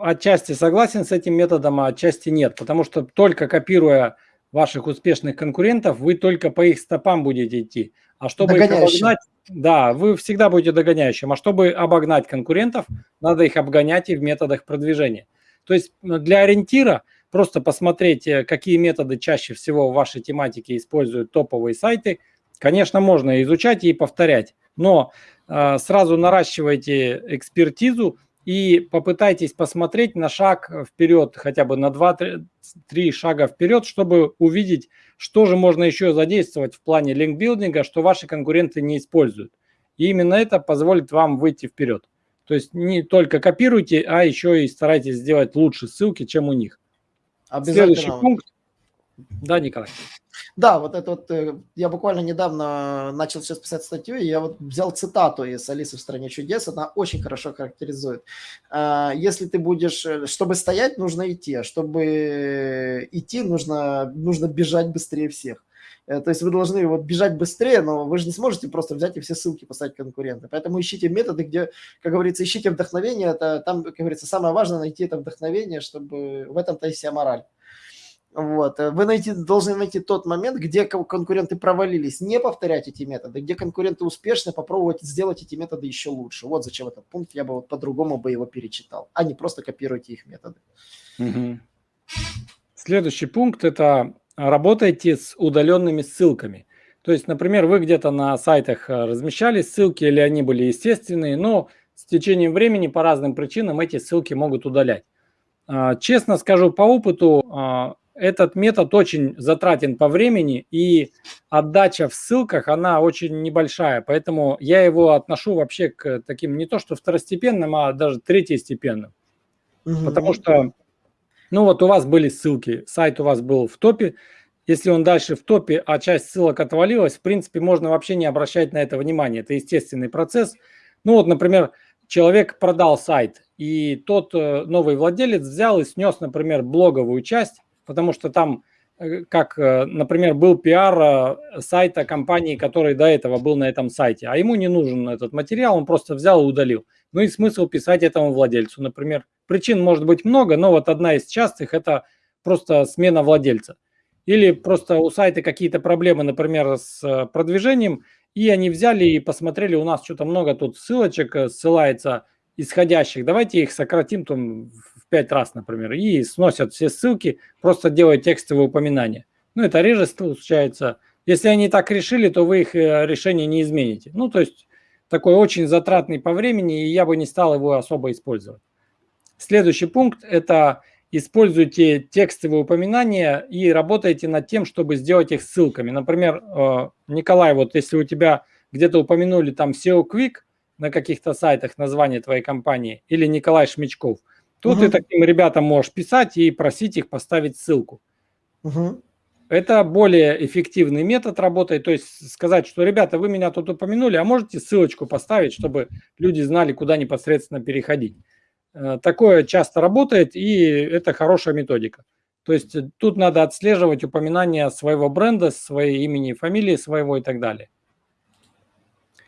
отчасти согласен с этим методом, а отчасти нет, потому что только копируя ваших успешных конкурентов, вы только по их стопам будете идти. А чтобы их обогнать, да, вы всегда будете догоняющим. А чтобы обогнать конкурентов, надо их обгонять и в методах продвижения. То есть для ориентира просто посмотреть, э, какие методы чаще всего в вашей тематике используют топовые сайты. Конечно, можно изучать и повторять, но э, сразу наращивайте экспертизу и попытайтесь посмотреть на шаг вперед, хотя бы на 2-3 шага вперед, чтобы увидеть, что же можно еще задействовать в плане линкбилдинга, что ваши конкуренты не используют. И именно это позволит вам выйти вперед. То есть не только копируйте, а еще и старайтесь сделать лучше ссылки, чем у них. Следующий пункт. Да, Николай. Да, вот это вот, э, я буквально недавно начал сейчас писать статью, и я вот взял цитату из «Алисы в стране чудес», она очень хорошо характеризует. А, если ты будешь, э, чтобы стоять, нужно идти, а чтобы идти, нужно, нужно бежать быстрее всех. Э, то есть вы должны вот бежать быстрее, но вы же не сможете просто взять и все ссылки поставить конкурента. Поэтому ищите методы, где, как говорится, ищите вдохновение. Это там, как говорится, самое важное найти это вдохновение, чтобы в этом-то и вся мораль. Вот. Э, вы найти, должны найти тот момент, где конкуренты провалились, не повторять эти методы, где конкуренты успешны, попробовать сделать эти методы еще лучше. Вот зачем этот пункт, я бы вот по-другому бы его перечитал, а не просто копируйте их методы. Угу. Следующий пункт – это работайте с удаленными ссылками. То есть, например, вы где-то на сайтах э, размещали ссылки, или они были естественные, но с течением времени по разным причинам эти ссылки могут удалять. А, честно скажу по опыту, а, этот метод очень затратен по времени, и отдача в ссылках, она очень небольшая, поэтому я его отношу вообще к таким не то что второстепенным, а даже третьестепенным. Угу. Потому что, ну вот у вас были ссылки, сайт у вас был в топе, если он дальше в топе, а часть ссылок отвалилась, в принципе, можно вообще не обращать на это внимания. Это естественный процесс. Ну вот, например, человек продал сайт, и тот э, новый владелец взял и снес, например, блоговую часть, потому что там, э, как, э, например, был пиар сайта компании, который до этого был на этом сайте, а ему не нужен этот материал, он просто взял и удалил. Ну и смысл писать этому владельцу, например. Причин может быть много, но вот одна из частых – это просто смена владельца. Или просто у сайта какие-то проблемы, например, с продвижением, и они взяли и посмотрели, у нас что-то много тут ссылочек ссылается исходящих, давайте их сократим там в 5 раз, например, и сносят все ссылки, просто делают текстовые упоминания. Ну, это реже случается. Если они так решили, то вы их э, решение не измените. Ну, то есть такой очень затратный по времени, и я бы не стал его особо использовать. Следующий пункт – это используйте текстовые упоминания и работайте над тем, чтобы сделать их ссылками. Например, э, Николай, вот если у тебя где-то упомянули там SEO Quick – на каких-то сайтах название твоей компании, или Николай Шмичков, то угу. ты таким ребятам можешь писать и просить их поставить ссылку. Угу. Это более эффективный метод работы, то есть сказать, что, ребята, вы меня тут упомянули, а можете ссылочку поставить, чтобы люди знали, куда непосредственно переходить. Э, такое часто работает, и это хорошая методика. То есть тут надо отслеживать упоминания своего бренда, своей имени, фамилии своего и так далее.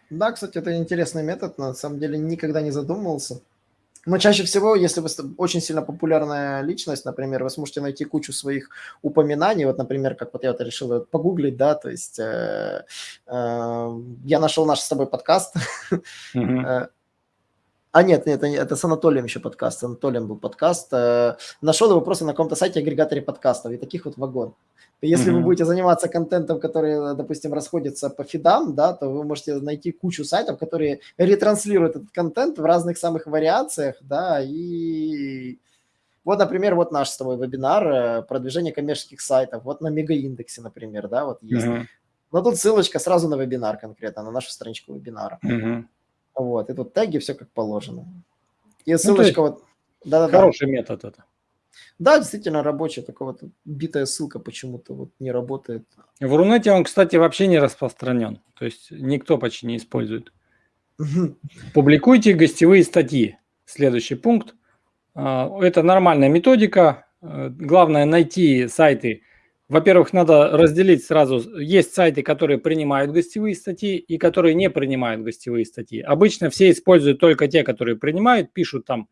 Да, кстати, это интересный метод, на самом деле никогда не задумывался. Но чаще всего, если вы очень сильно популярная личность, например, вы сможете найти кучу своих упоминаний, вот, например, как вот я вот решил погуглить, да, то есть э, э, я нашел наш с тобой подкаст, mm-hmm. А нет, нет, это с Анатолием еще подкаст. С Анатолием был подкаст. Э, нашел его просто на каком-то сайте агрегаторе подкастов. И таких вот вагон. Если mm-hmm. вы будете заниматься контентом, который, допустим, расходится по фидам, да, то вы можете найти кучу сайтов, которые ретранслируют этот контент в разных самых вариациях, да, и вот, например, вот наш с тобой вебинар э, продвижение коммерческих сайтов, вот на мегаиндексе, например, да, вот есть. Mm-hmm. Но тут ссылочка сразу на вебинар конкретно, на нашу страничку вебинара. Mm-hmm. Вот, и тут теги, все как положено. И ну, ссылочка ну, вот... Да, да, хороший да. метод это. Да, действительно рабочая, такая вот битая ссылка почему-то вот не работает. В Рунете он, кстати, вообще не распространен. То есть никто почти не использует. Публикуйте гостевые статьи. Следующий пункт. А, это нормальная методика. Э, главное найти сайты, во-первых, надо разделить сразу. Есть сайты, которые принимают гостевые статьи и которые не принимают гостевые статьи. Обычно все используют только те, которые принимают, пишут там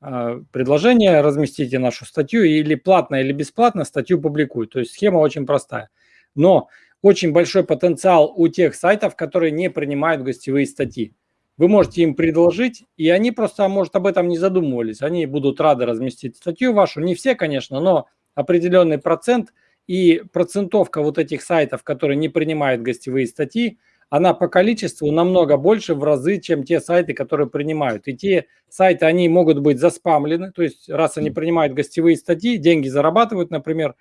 э, предложение, разместите нашу статью или платно, или бесплатно статью публикуют. То есть схема очень простая. Но очень большой потенциал у тех сайтов, которые не принимают гостевые статьи. Вы можете им предложить, и они просто, может, об этом не задумывались. Они будут рады разместить статью вашу. Не все, конечно, но определенный процент – и процентовка вот этих сайтов, которые не принимают гостевые статьи, она по количеству намного больше в разы, чем те сайты, которые принимают. И те сайты, они могут быть заспамлены, то есть раз они принимают гостевые статьи, деньги зарабатывают, например,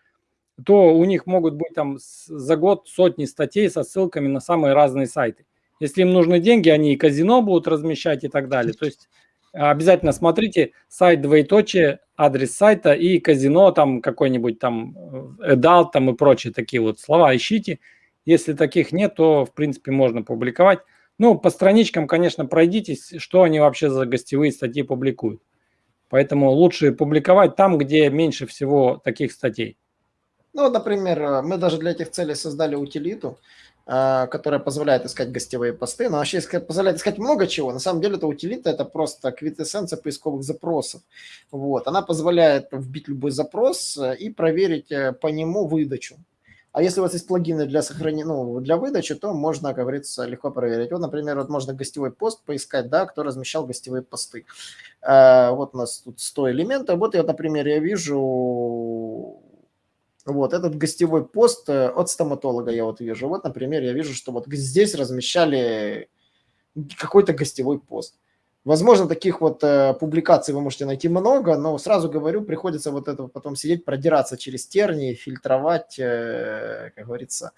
то у них могут быть там за год сотни статей со ссылками на самые разные сайты. Если им нужны деньги, они и казино будут размещать и так далее. То есть обязательно смотрите сайт двоеточие, адрес сайта и казино, там какой-нибудь там эдал там и прочие такие вот слова ищите. Если таких нет, то в принципе можно публиковать. Ну, по страничкам, конечно, пройдитесь, что они вообще за гостевые статьи публикуют. Поэтому лучше публиковать там, где меньше всего таких статей. Ну, например, мы даже для этих целей создали утилиту, которая позволяет искать гостевые посты, но вообще позволяет искать много чего. На самом деле это утилита, это просто квитэссенция поисковых запросов. Вот. Она позволяет вбить любой запрос э, и проверить э, по нему выдачу. А если у вас есть плагины для сохранения, ну, для выдачи, то можно, как говорится, легко проверить. Вот, например, вот можно гостевой пост поискать, да, кто размещал гостевые посты. А, вот у нас тут 100 элементов. Вот я, например, я вижу вот этот гостевой пост э, от стоматолога я вот вижу. Вот, например, я вижу, что вот здесь размещали какой-то гостевой пост. Возможно, таких вот э, публикаций вы можете найти много, но сразу говорю, приходится вот это потом сидеть, продираться через тернии, фильтровать, э, как говорится,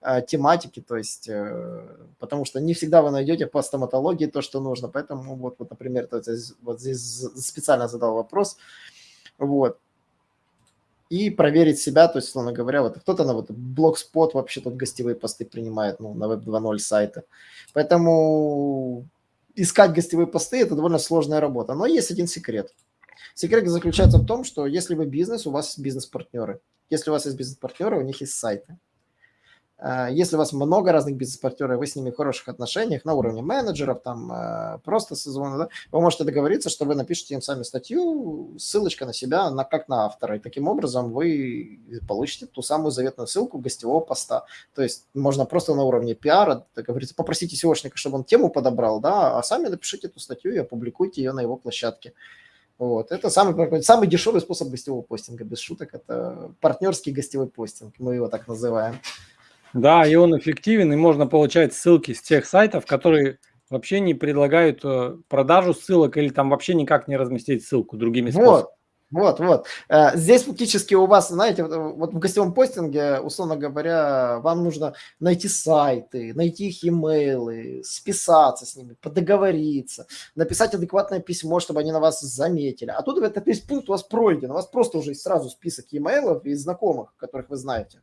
э, тематики, то есть, э, потому что не всегда вы найдете по стоматологии то, что нужно. Поэтому вот, вот например, вот здесь, вот здесь специально задал вопрос. Вот и проверить себя, то есть, условно говоря, вот кто-то на вот блогспот вообще тут гостевые посты принимает, ну, на Web 2.0 сайта. Поэтому искать гостевые посты – это довольно сложная работа. Но есть один секрет. Секрет заключается в том, что если вы бизнес, у вас есть бизнес-партнеры. Если у вас есть бизнес-партнеры, у них есть сайты. Э, если у вас много разных бизнес-партнеров, вы с ними в хороших отношениях на уровне менеджеров, там э, просто созвона, да, вы можете договориться, что вы напишите им сами статью, ссылочка на себя, на, как на автора. И таким образом вы получите ту самую заветную ссылку гостевого поста. То есть можно просто на уровне пиара, так говорится, попросите SEOшника, чтобы он тему подобрал, да, а сами напишите эту статью и опубликуйте ее на его площадке. Вот. Это самый, самый дешевый способ гостевого постинга, без шуток. Это партнерский гостевой постинг, мы его так называем. Да, и он эффективен, и можно получать ссылки с тех сайтов, которые вообще не предлагают э, продажу ссылок или там вообще никак не разместить ссылку другими способами. Вот. Вот, вот. Э, здесь фактически у вас, знаете, вот в гостевом постинге, условно говоря, вам нужно найти сайты, найти их имейлы, списаться с ними, подоговориться, написать адекватное письмо, чтобы они на вас заметили. А тут этот весь пункт у вас пройден, у вас просто уже сразу список имейлов и знакомых, которых вы знаете.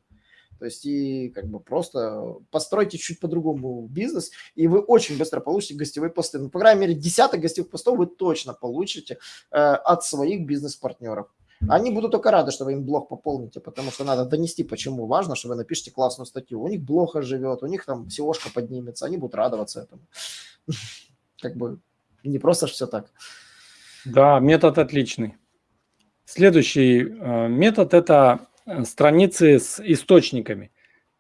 То есть и как бы просто постройте чуть по-другому бизнес, и вы очень быстро получите гостевые посты. Ну, по крайней мере, десяток гостевых постов вы точно получите э, от своих бизнес-партнеров. Они будут только рады, что вы им блог пополните, потому что надо донести, почему важно, что вы напишите классную статью. У них блог живет, у них там SEOшка поднимется, они будут радоваться этому. Как бы не просто все так. Да, метод отличный. Следующий э, метод – это страницы с источниками.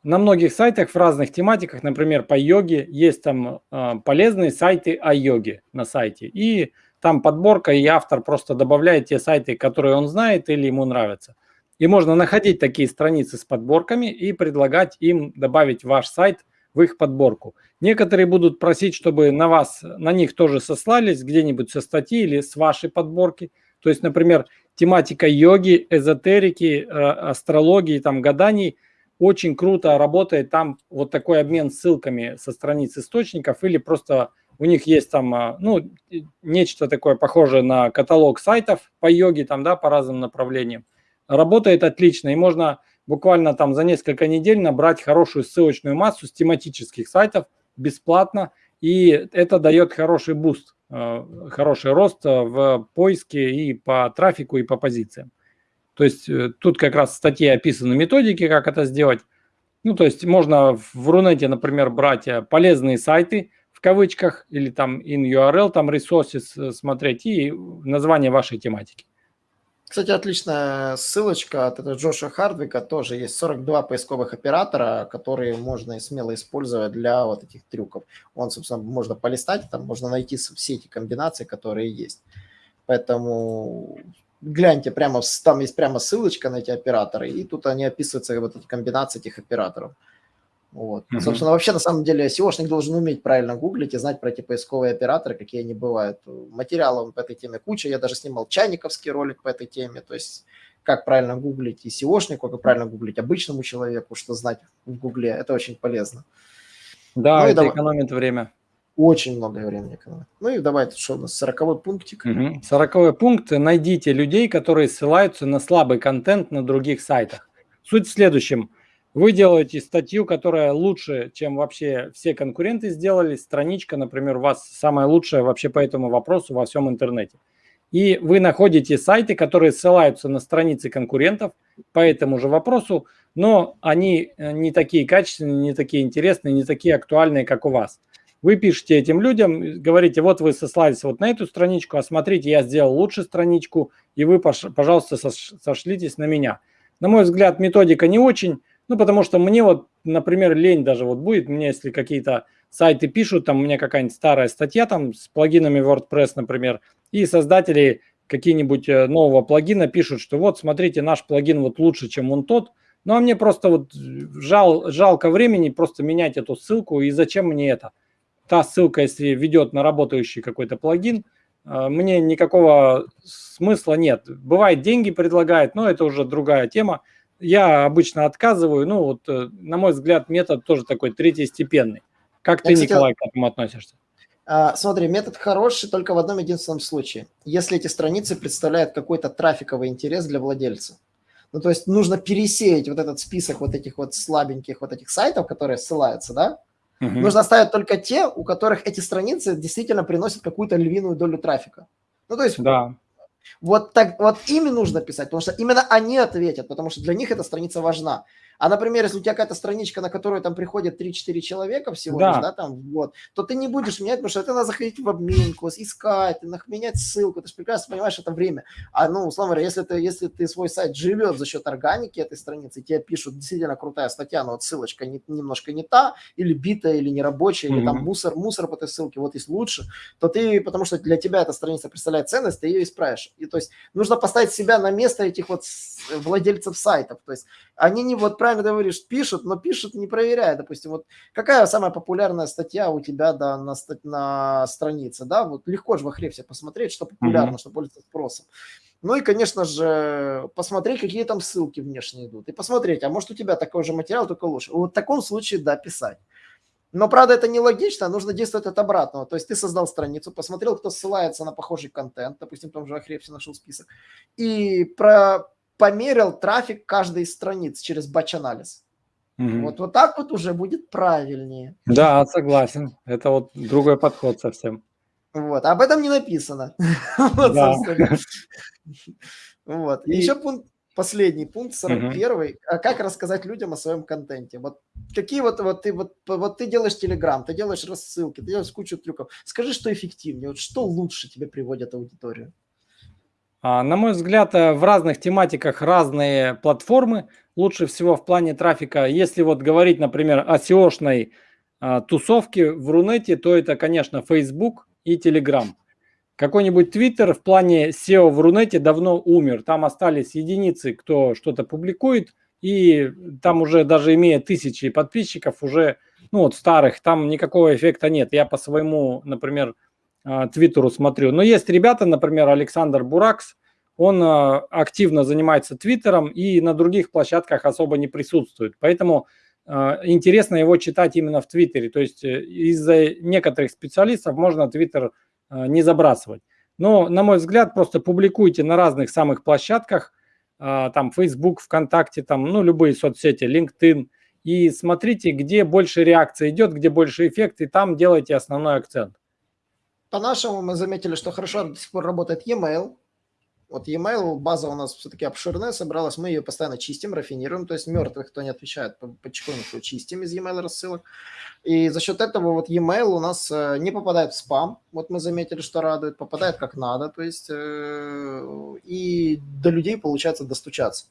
На многих сайтах в разных тематиках, например, по йоге, есть там э, полезные сайты о йоге на сайте. И там подборка, и автор просто добавляет те сайты, которые он знает или ему нравятся. И можно находить такие страницы с подборками и предлагать им добавить ваш сайт в их подборку. Некоторые будут просить, чтобы на вас, на них тоже сослались где-нибудь со статьи или с вашей подборки. То есть, например, тематика йоги, эзотерики, э, астрологии, там, гаданий очень круто работает. Там вот такой обмен ссылками со страниц источников или просто у них есть там, э, ну, нечто такое похожее на каталог сайтов по йоге, там, да, по разным направлениям. Работает отлично, и можно буквально там за несколько недель набрать хорошую ссылочную массу с тематических сайтов бесплатно, и это дает хороший буст. Э, хороший рост э, в поиске и по трафику, и по позициям. То есть э, тут как раз в статье описаны методики, как это сделать. Ну, то есть можно в Рунете, например, брать полезные сайты в кавычках или там in URL, там resources смотреть и название вашей тематики. Кстати, отличная ссылочка от этого Джоша Хардвика. Тоже есть 42 поисковых оператора, которые можно смело использовать для вот этих трюков. Он, собственно, можно полистать, там можно найти все эти комбинации, которые есть. Поэтому гляньте, прямо там есть прямо ссылочка на эти операторы, и тут они описываются, вот эти комбинации этих операторов. Вот. Mm-hmm. Собственно, вообще, на самом деле, SEOшник должен уметь правильно гуглить и знать про эти поисковые операторы, какие они бывают. Материалов по этой теме куча. Я даже снимал чайниковский ролик по этой теме. То есть, как правильно гуглить и SEOшнику, как правильно гуглить обычному человеку, что знать в гугле. Это очень полезно. Да, ну, это давай. экономит время. Очень много времени экономит. Ну и давайте, что у нас, сороковой пунктик. Сороковой пункт. Найдите людей, которые ссылаются на слабый контент на других сайтах. Суть в следующем – вы делаете статью, которая лучше, чем вообще все конкуренты сделали. Страничка, например, у вас самая лучшая вообще по этому вопросу во всем интернете. И вы находите сайты, которые ссылаются на страницы конкурентов по этому же вопросу, но они э, не такие качественные, не такие интересные, не такие актуальные, как у вас. Вы пишете этим людям, говорите, вот вы сослались вот на эту страничку, а смотрите, я сделал лучше страничку, и вы, пожалуйста, сошлитесь на меня. На мой взгляд, методика не очень, ну, потому что мне вот, например, лень даже вот будет, мне если какие-то сайты пишут, там у меня какая-нибудь старая статья там с плагинами WordPress, например, и создатели какие-нибудь э, нового плагина пишут, что вот, смотрите, наш плагин вот лучше, чем он тот, ну, а мне просто вот жал, жалко времени просто менять эту ссылку, и зачем мне это? Та ссылка, если ведет на работающий какой-то плагин, э, мне никакого смысла нет. Бывает, деньги предлагает, но это уже другая тема я обычно отказываю. Ну, вот, э, на мой взгляд, метод тоже такой третьестепенный. Как ты, кстати, Николай, к этому относишься? А, смотри, метод хороший только в одном единственном случае. Если эти страницы представляют какой-то трафиковый интерес для владельца. Ну, то есть нужно пересеять вот этот список вот этих вот слабеньких вот этих сайтов, которые ссылаются, да, Угу. Нужно ставить только те, у которых эти страницы действительно приносят какую-то львиную долю трафика. Ну, то есть да. Вот, так, вот ими нужно писать, потому что именно они ответят, потому что для них эта страница важна. А, например, если у тебя какая-то страничка, на которую там приходят 3-4 человека всего да. лишь, да, там, вот, то ты не будешь менять, потому что это надо заходить в обменку, искать, менять ссылку, ты же прекрасно понимаешь это время. А, ну, условно говоря, если ты, если ты свой сайт живет за счет органики этой страницы, тебе пишут действительно крутая статья, но вот ссылочка не, немножко не та, или битая, или нерабочая, mm-hmm. или там мусор, мусор по этой ссылке, вот есть лучше, то ты, потому что для тебя эта страница представляет ценность, ты ее исправишь. И то есть нужно поставить себя на место этих вот владельцев сайтов. То есть они не, вот правильно говоришь, пишут, но пишут не проверяя. Допустим, вот какая самая популярная статья у тебя да, на, на странице, да, вот легко же в Ахрефсе посмотреть, что популярно, mm-hmm. что пользуется спросом. Ну и, конечно же, посмотреть, какие там ссылки внешне идут. И посмотреть, а может у тебя такой же материал, только лучше. Вот в таком случае, да, писать. Но, правда, это не логично, нужно действовать от обратного. То есть ты создал страницу, посмотрел, кто ссылается на похожий контент, допустим, в том же Ахрепсе нашел список, и про померил трафик каждой из страниц через батч-анализ. Угу. Вот, вот так вот уже будет правильнее. Да, согласен. Это вот другой подход совсем. Вот, об этом не написано. вот, да. вот. И... Еще пункт последний пункт, 41 угу. а как рассказать людям о своем контенте. Вот какие вот, вот ты вот, вот ты делаешь Телеграм, ты делаешь рассылки, ты делаешь кучу трюков. Скажи, что эффективнее, вот что лучше тебе приводит аудиторию? А, на мой взгляд, э, в разных тематиках разные платформы. Лучше всего в плане трафика, если вот говорить, например, о SEO-шной а, тусовке в Рунете, то это, конечно, Facebook и Telegram. Какой-нибудь Twitter в плане SEO в Рунете давно умер. Там остались единицы, кто что-то публикует, и там уже даже имея тысячи подписчиков, уже, ну вот старых, там никакого эффекта нет. Я по своему, например, Твиттеру смотрю. Но есть ребята, например, Александр Буракс, он а, активно занимается Твиттером и на других площадках особо не присутствует. Поэтому а, интересно его читать именно в Твиттере. То есть э, из-за некоторых специалистов можно Твиттер не забрасывать. Но, на мой взгляд, просто публикуйте на разных самых площадках, там Facebook, ВКонтакте, там, ну, любые соцсети, LinkedIn, и смотрите, где больше реакции идет, где больше эффект, и там делайте основной акцент. По-нашему мы заметили, что хорошо до сих пор работает e-mail. Вот e-mail, база у нас все-таки обширная собралась, мы ее постоянно чистим, рафинируем, то есть мертвых, кто не отвечает, потихоньку чистим из e-mail рассылок. И за счет этого вот e-mail у нас э, не попадает в спам, вот мы заметили, что радует, попадает как надо, то есть э, и до людей получается достучаться.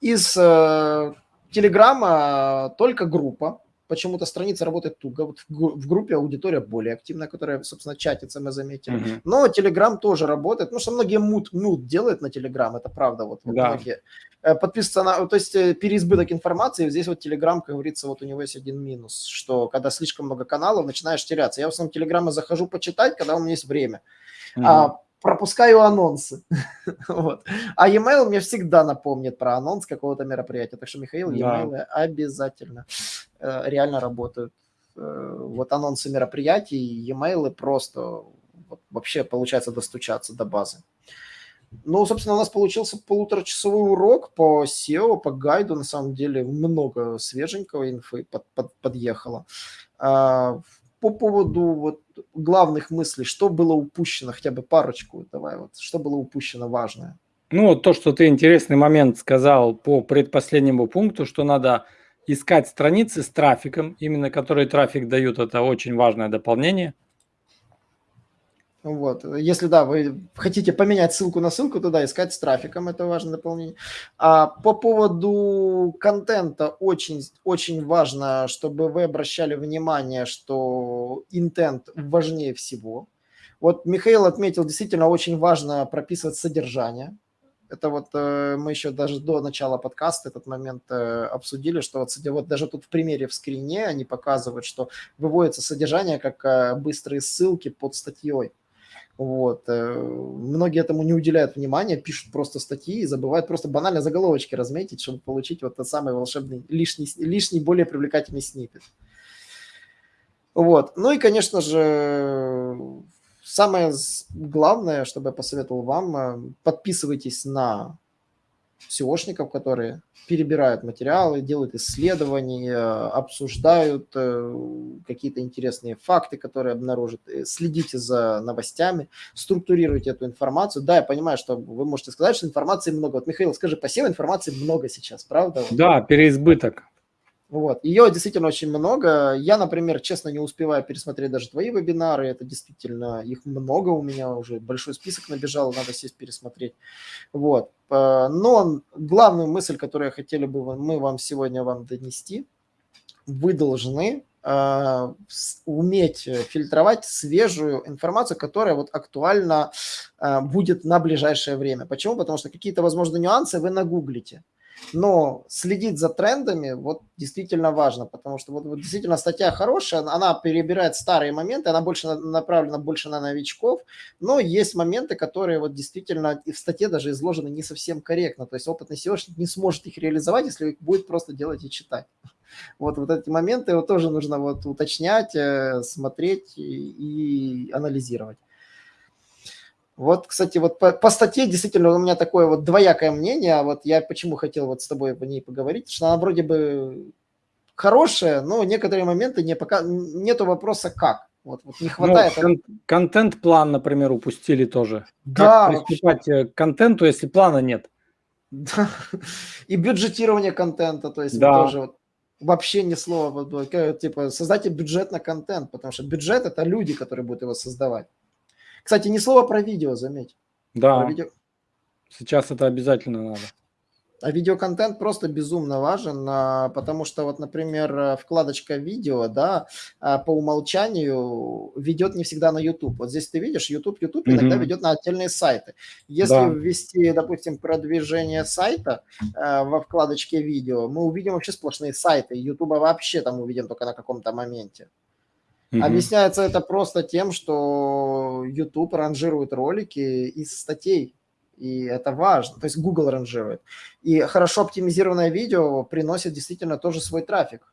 Из э, Телеграма только группа, почему-то страница работает туго. Вот в группе аудитория более активная, которая, собственно, чатится, мы заметили. Uh-huh. Но Telegram тоже работает, потому что многие мут, мут делают на Telegram, это правда. Вот, да. многие. Э, подписываться на, то есть э, переизбыток информации, здесь вот Telegram, как говорится, вот у него есть один минус, что когда слишком много каналов, начинаешь теряться. Я в основном Телеграма захожу почитать, когда у меня есть время. Uh-huh. А пропускаю анонсы. вот. А e-mail мне всегда напомнит про анонс какого-то мероприятия. Так что, Михаил, e-mail да. обязательно реально работают. Э, вот анонсы мероприятий, e-mail просто вообще получается достучаться до базы. Ну, собственно, у нас получился полуторачасовой урок по SEO, по гайду. На самом деле много свеженького инфы под, под, подъехало. А, по поводу вот главных мыслей, что было упущено, хотя бы парочку, давай вот, что было упущено важное. Ну, то, что ты интересный момент сказал по предпоследнему пункту, что надо искать страницы с трафиком, именно которые трафик дают, это очень важное дополнение. Вот. Если, да, вы хотите поменять ссылку на ссылку, туда искать с трафиком, это важное дополнение. А по поводу контента очень, очень важно, чтобы вы обращали внимание, что интент важнее всего. Вот Михаил отметил, действительно очень важно прописывать содержание. Это вот э, мы еще даже до начала подкаста этот момент э, обсудили, что вот, вот даже тут в примере в скрине они показывают, что выводится содержание как э, быстрые ссылки под статьей. Вот. Многие этому не уделяют внимания, пишут просто статьи и забывают просто банально заголовочки разметить, чтобы получить вот тот самый волшебный, лишний, лишний более привлекательный снипет. Вот. Ну и, конечно же, самое главное, чтобы я посоветовал вам, э, подписывайтесь на SEOшников, которые перебирают материалы, делают исследования, обсуждают э, какие-то интересные факты, которые обнаружат. Э, следите за новостями, структурируйте эту информацию. Да, я понимаю, что вы можете сказать, что информации много. Вот, Михаил, скажи, по SEO информации много сейчас, правда? Да, переизбыток. Вот. Ее действительно очень много. Я, например, честно не успеваю пересмотреть даже твои вебинары. Это действительно, их много у меня уже. Большой список набежал, надо сесть пересмотреть. Вот. Э, но главную мысль, которую хотели бы мы вам сегодня вам донести, вы должны э, уметь фильтровать свежую информацию, которая вот актуальна э, будет на ближайшее время. Почему? Потому что какие-то, возможно, нюансы вы нагуглите. Но следить за трендами вот действительно важно, потому что вот, вот действительно статья хорошая, она перебирает старые моменты, она больше направлена больше на новичков, но есть моменты, которые вот действительно и в статье даже изложены не совсем корректно, то есть опытный SEOшник не сможет их реализовать, если будет просто делать и читать. Вот, вот эти моменты вот тоже нужно вот уточнять, э, смотреть и, и анализировать. Вот, кстати, вот по, по статье действительно у меня такое вот двоякое мнение. А вот я почему хотел вот с тобой по ней поговорить, что она вроде бы хорошая, но некоторые моменты не пока нету вопроса как. Вот, вот не ну, хватает. Ну, кон- контент-план, например, упустили тоже. Да. Как приступать вообще. к контенту, если плана нет? Да. И бюджетирование контента, то есть да. тоже вот, вообще ни слова, типа создайте бюджет на контент, потому что бюджет это люди, которые будут его создавать. Кстати, ни слова про видео, заметь. Да, видео... сейчас это обязательно надо. А видеоконтент просто безумно важен, а, потому что вот, например, вкладочка видео, да, а, по умолчанию ведет не всегда на YouTube. Вот здесь ты видишь, YouTube, YouTube иногда ведет на отдельные сайты. Если да. ввести, допустим, продвижение сайта а, во вкладочке видео, мы увидим вообще сплошные сайты. YouTube вообще там увидим только на каком-то моменте. Угу. Объясняется это просто тем, что YouTube ранжирует ролики из статей, и это важно. То есть Google ранжирует. И хорошо оптимизированное видео приносит действительно тоже свой трафик.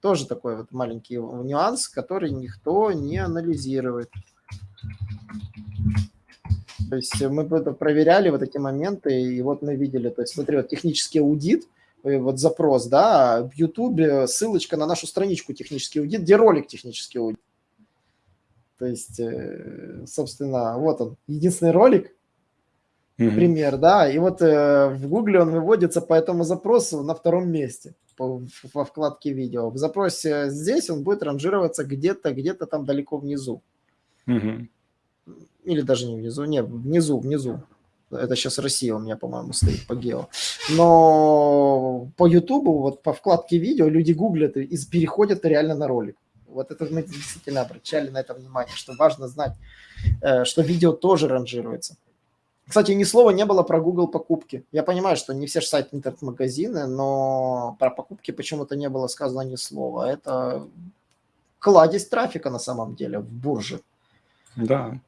Тоже такой вот маленький нюанс, который никто не анализирует. То есть мы проверяли вот эти моменты, и вот мы видели, то есть смотри, вот технический аудит – вот запрос, да, в YouTube ссылочка на нашу страничку технический аудит, где ролик технический аудит. То есть, э, собственно, вот он, единственный ролик, mm-hmm. пример, да, и вот э, в Гугле он выводится по этому запросу на втором месте во вкладке видео. В запросе здесь он будет ранжироваться где-то, где-то там далеко внизу. Mm-hmm. Или даже не внизу, нет, внизу, внизу. Это сейчас Россия у меня, по-моему, стоит по гео. Но по Ютубу, вот по вкладке видео люди гуглят и переходят реально на ролик. Вот это мы действительно обращали на это внимание, что важно знать, э, что видео тоже ранжируется. Кстати, ни слова не было про Google покупки. Я понимаю, что не все же сайты интернет-магазины, но про покупки почему-то не было сказано ни слова. Это кладезь трафика на самом деле в бурже. Да.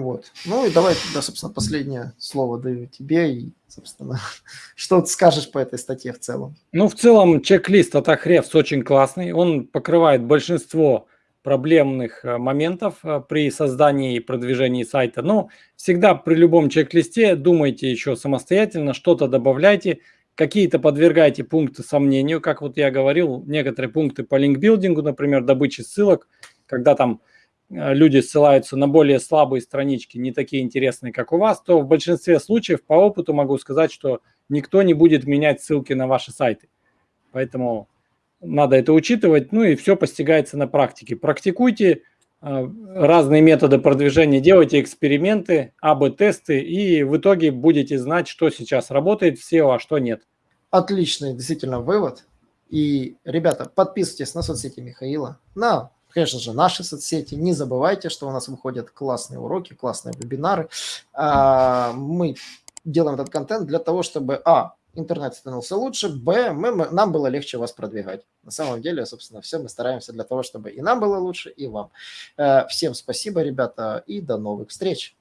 Вот. Ну и давай тогда, собственно, последнее слово даю тебе и, собственно, что ты скажешь по этой статье в целом? Ну, в целом, чек-лист от Ahrefs очень классный. Он покрывает большинство проблемных э, моментов э, при создании и продвижении сайта. Но всегда при любом чек-листе думайте еще самостоятельно, что-то добавляйте, какие-то подвергайте пункты сомнению, как вот я говорил, некоторые пункты по линкбилдингу, например, добычи ссылок, когда там люди ссылаются на более слабые странички, не такие интересные, как у вас, то в большинстве случаев по опыту могу сказать, что никто не будет менять ссылки на ваши сайты. Поэтому надо это учитывать, ну и все постигается на практике. Практикуйте э, разные методы продвижения, делайте эксперименты, АБ-тесты, и в итоге будете знать, что сейчас работает в SEO, а что нет. Отличный действительно вывод. И, ребята, подписывайтесь на соцсети Михаила, на конечно же, наши соцсети. Не забывайте, что у нас выходят классные уроки, классные вебинары. А, мы делаем этот контент для того, чтобы, а, интернет становился лучше, б, мы, мы, нам было легче вас продвигать. На самом деле, собственно, все мы стараемся для того, чтобы и нам было лучше, и вам. Э, всем спасибо, ребята, и до новых встреч.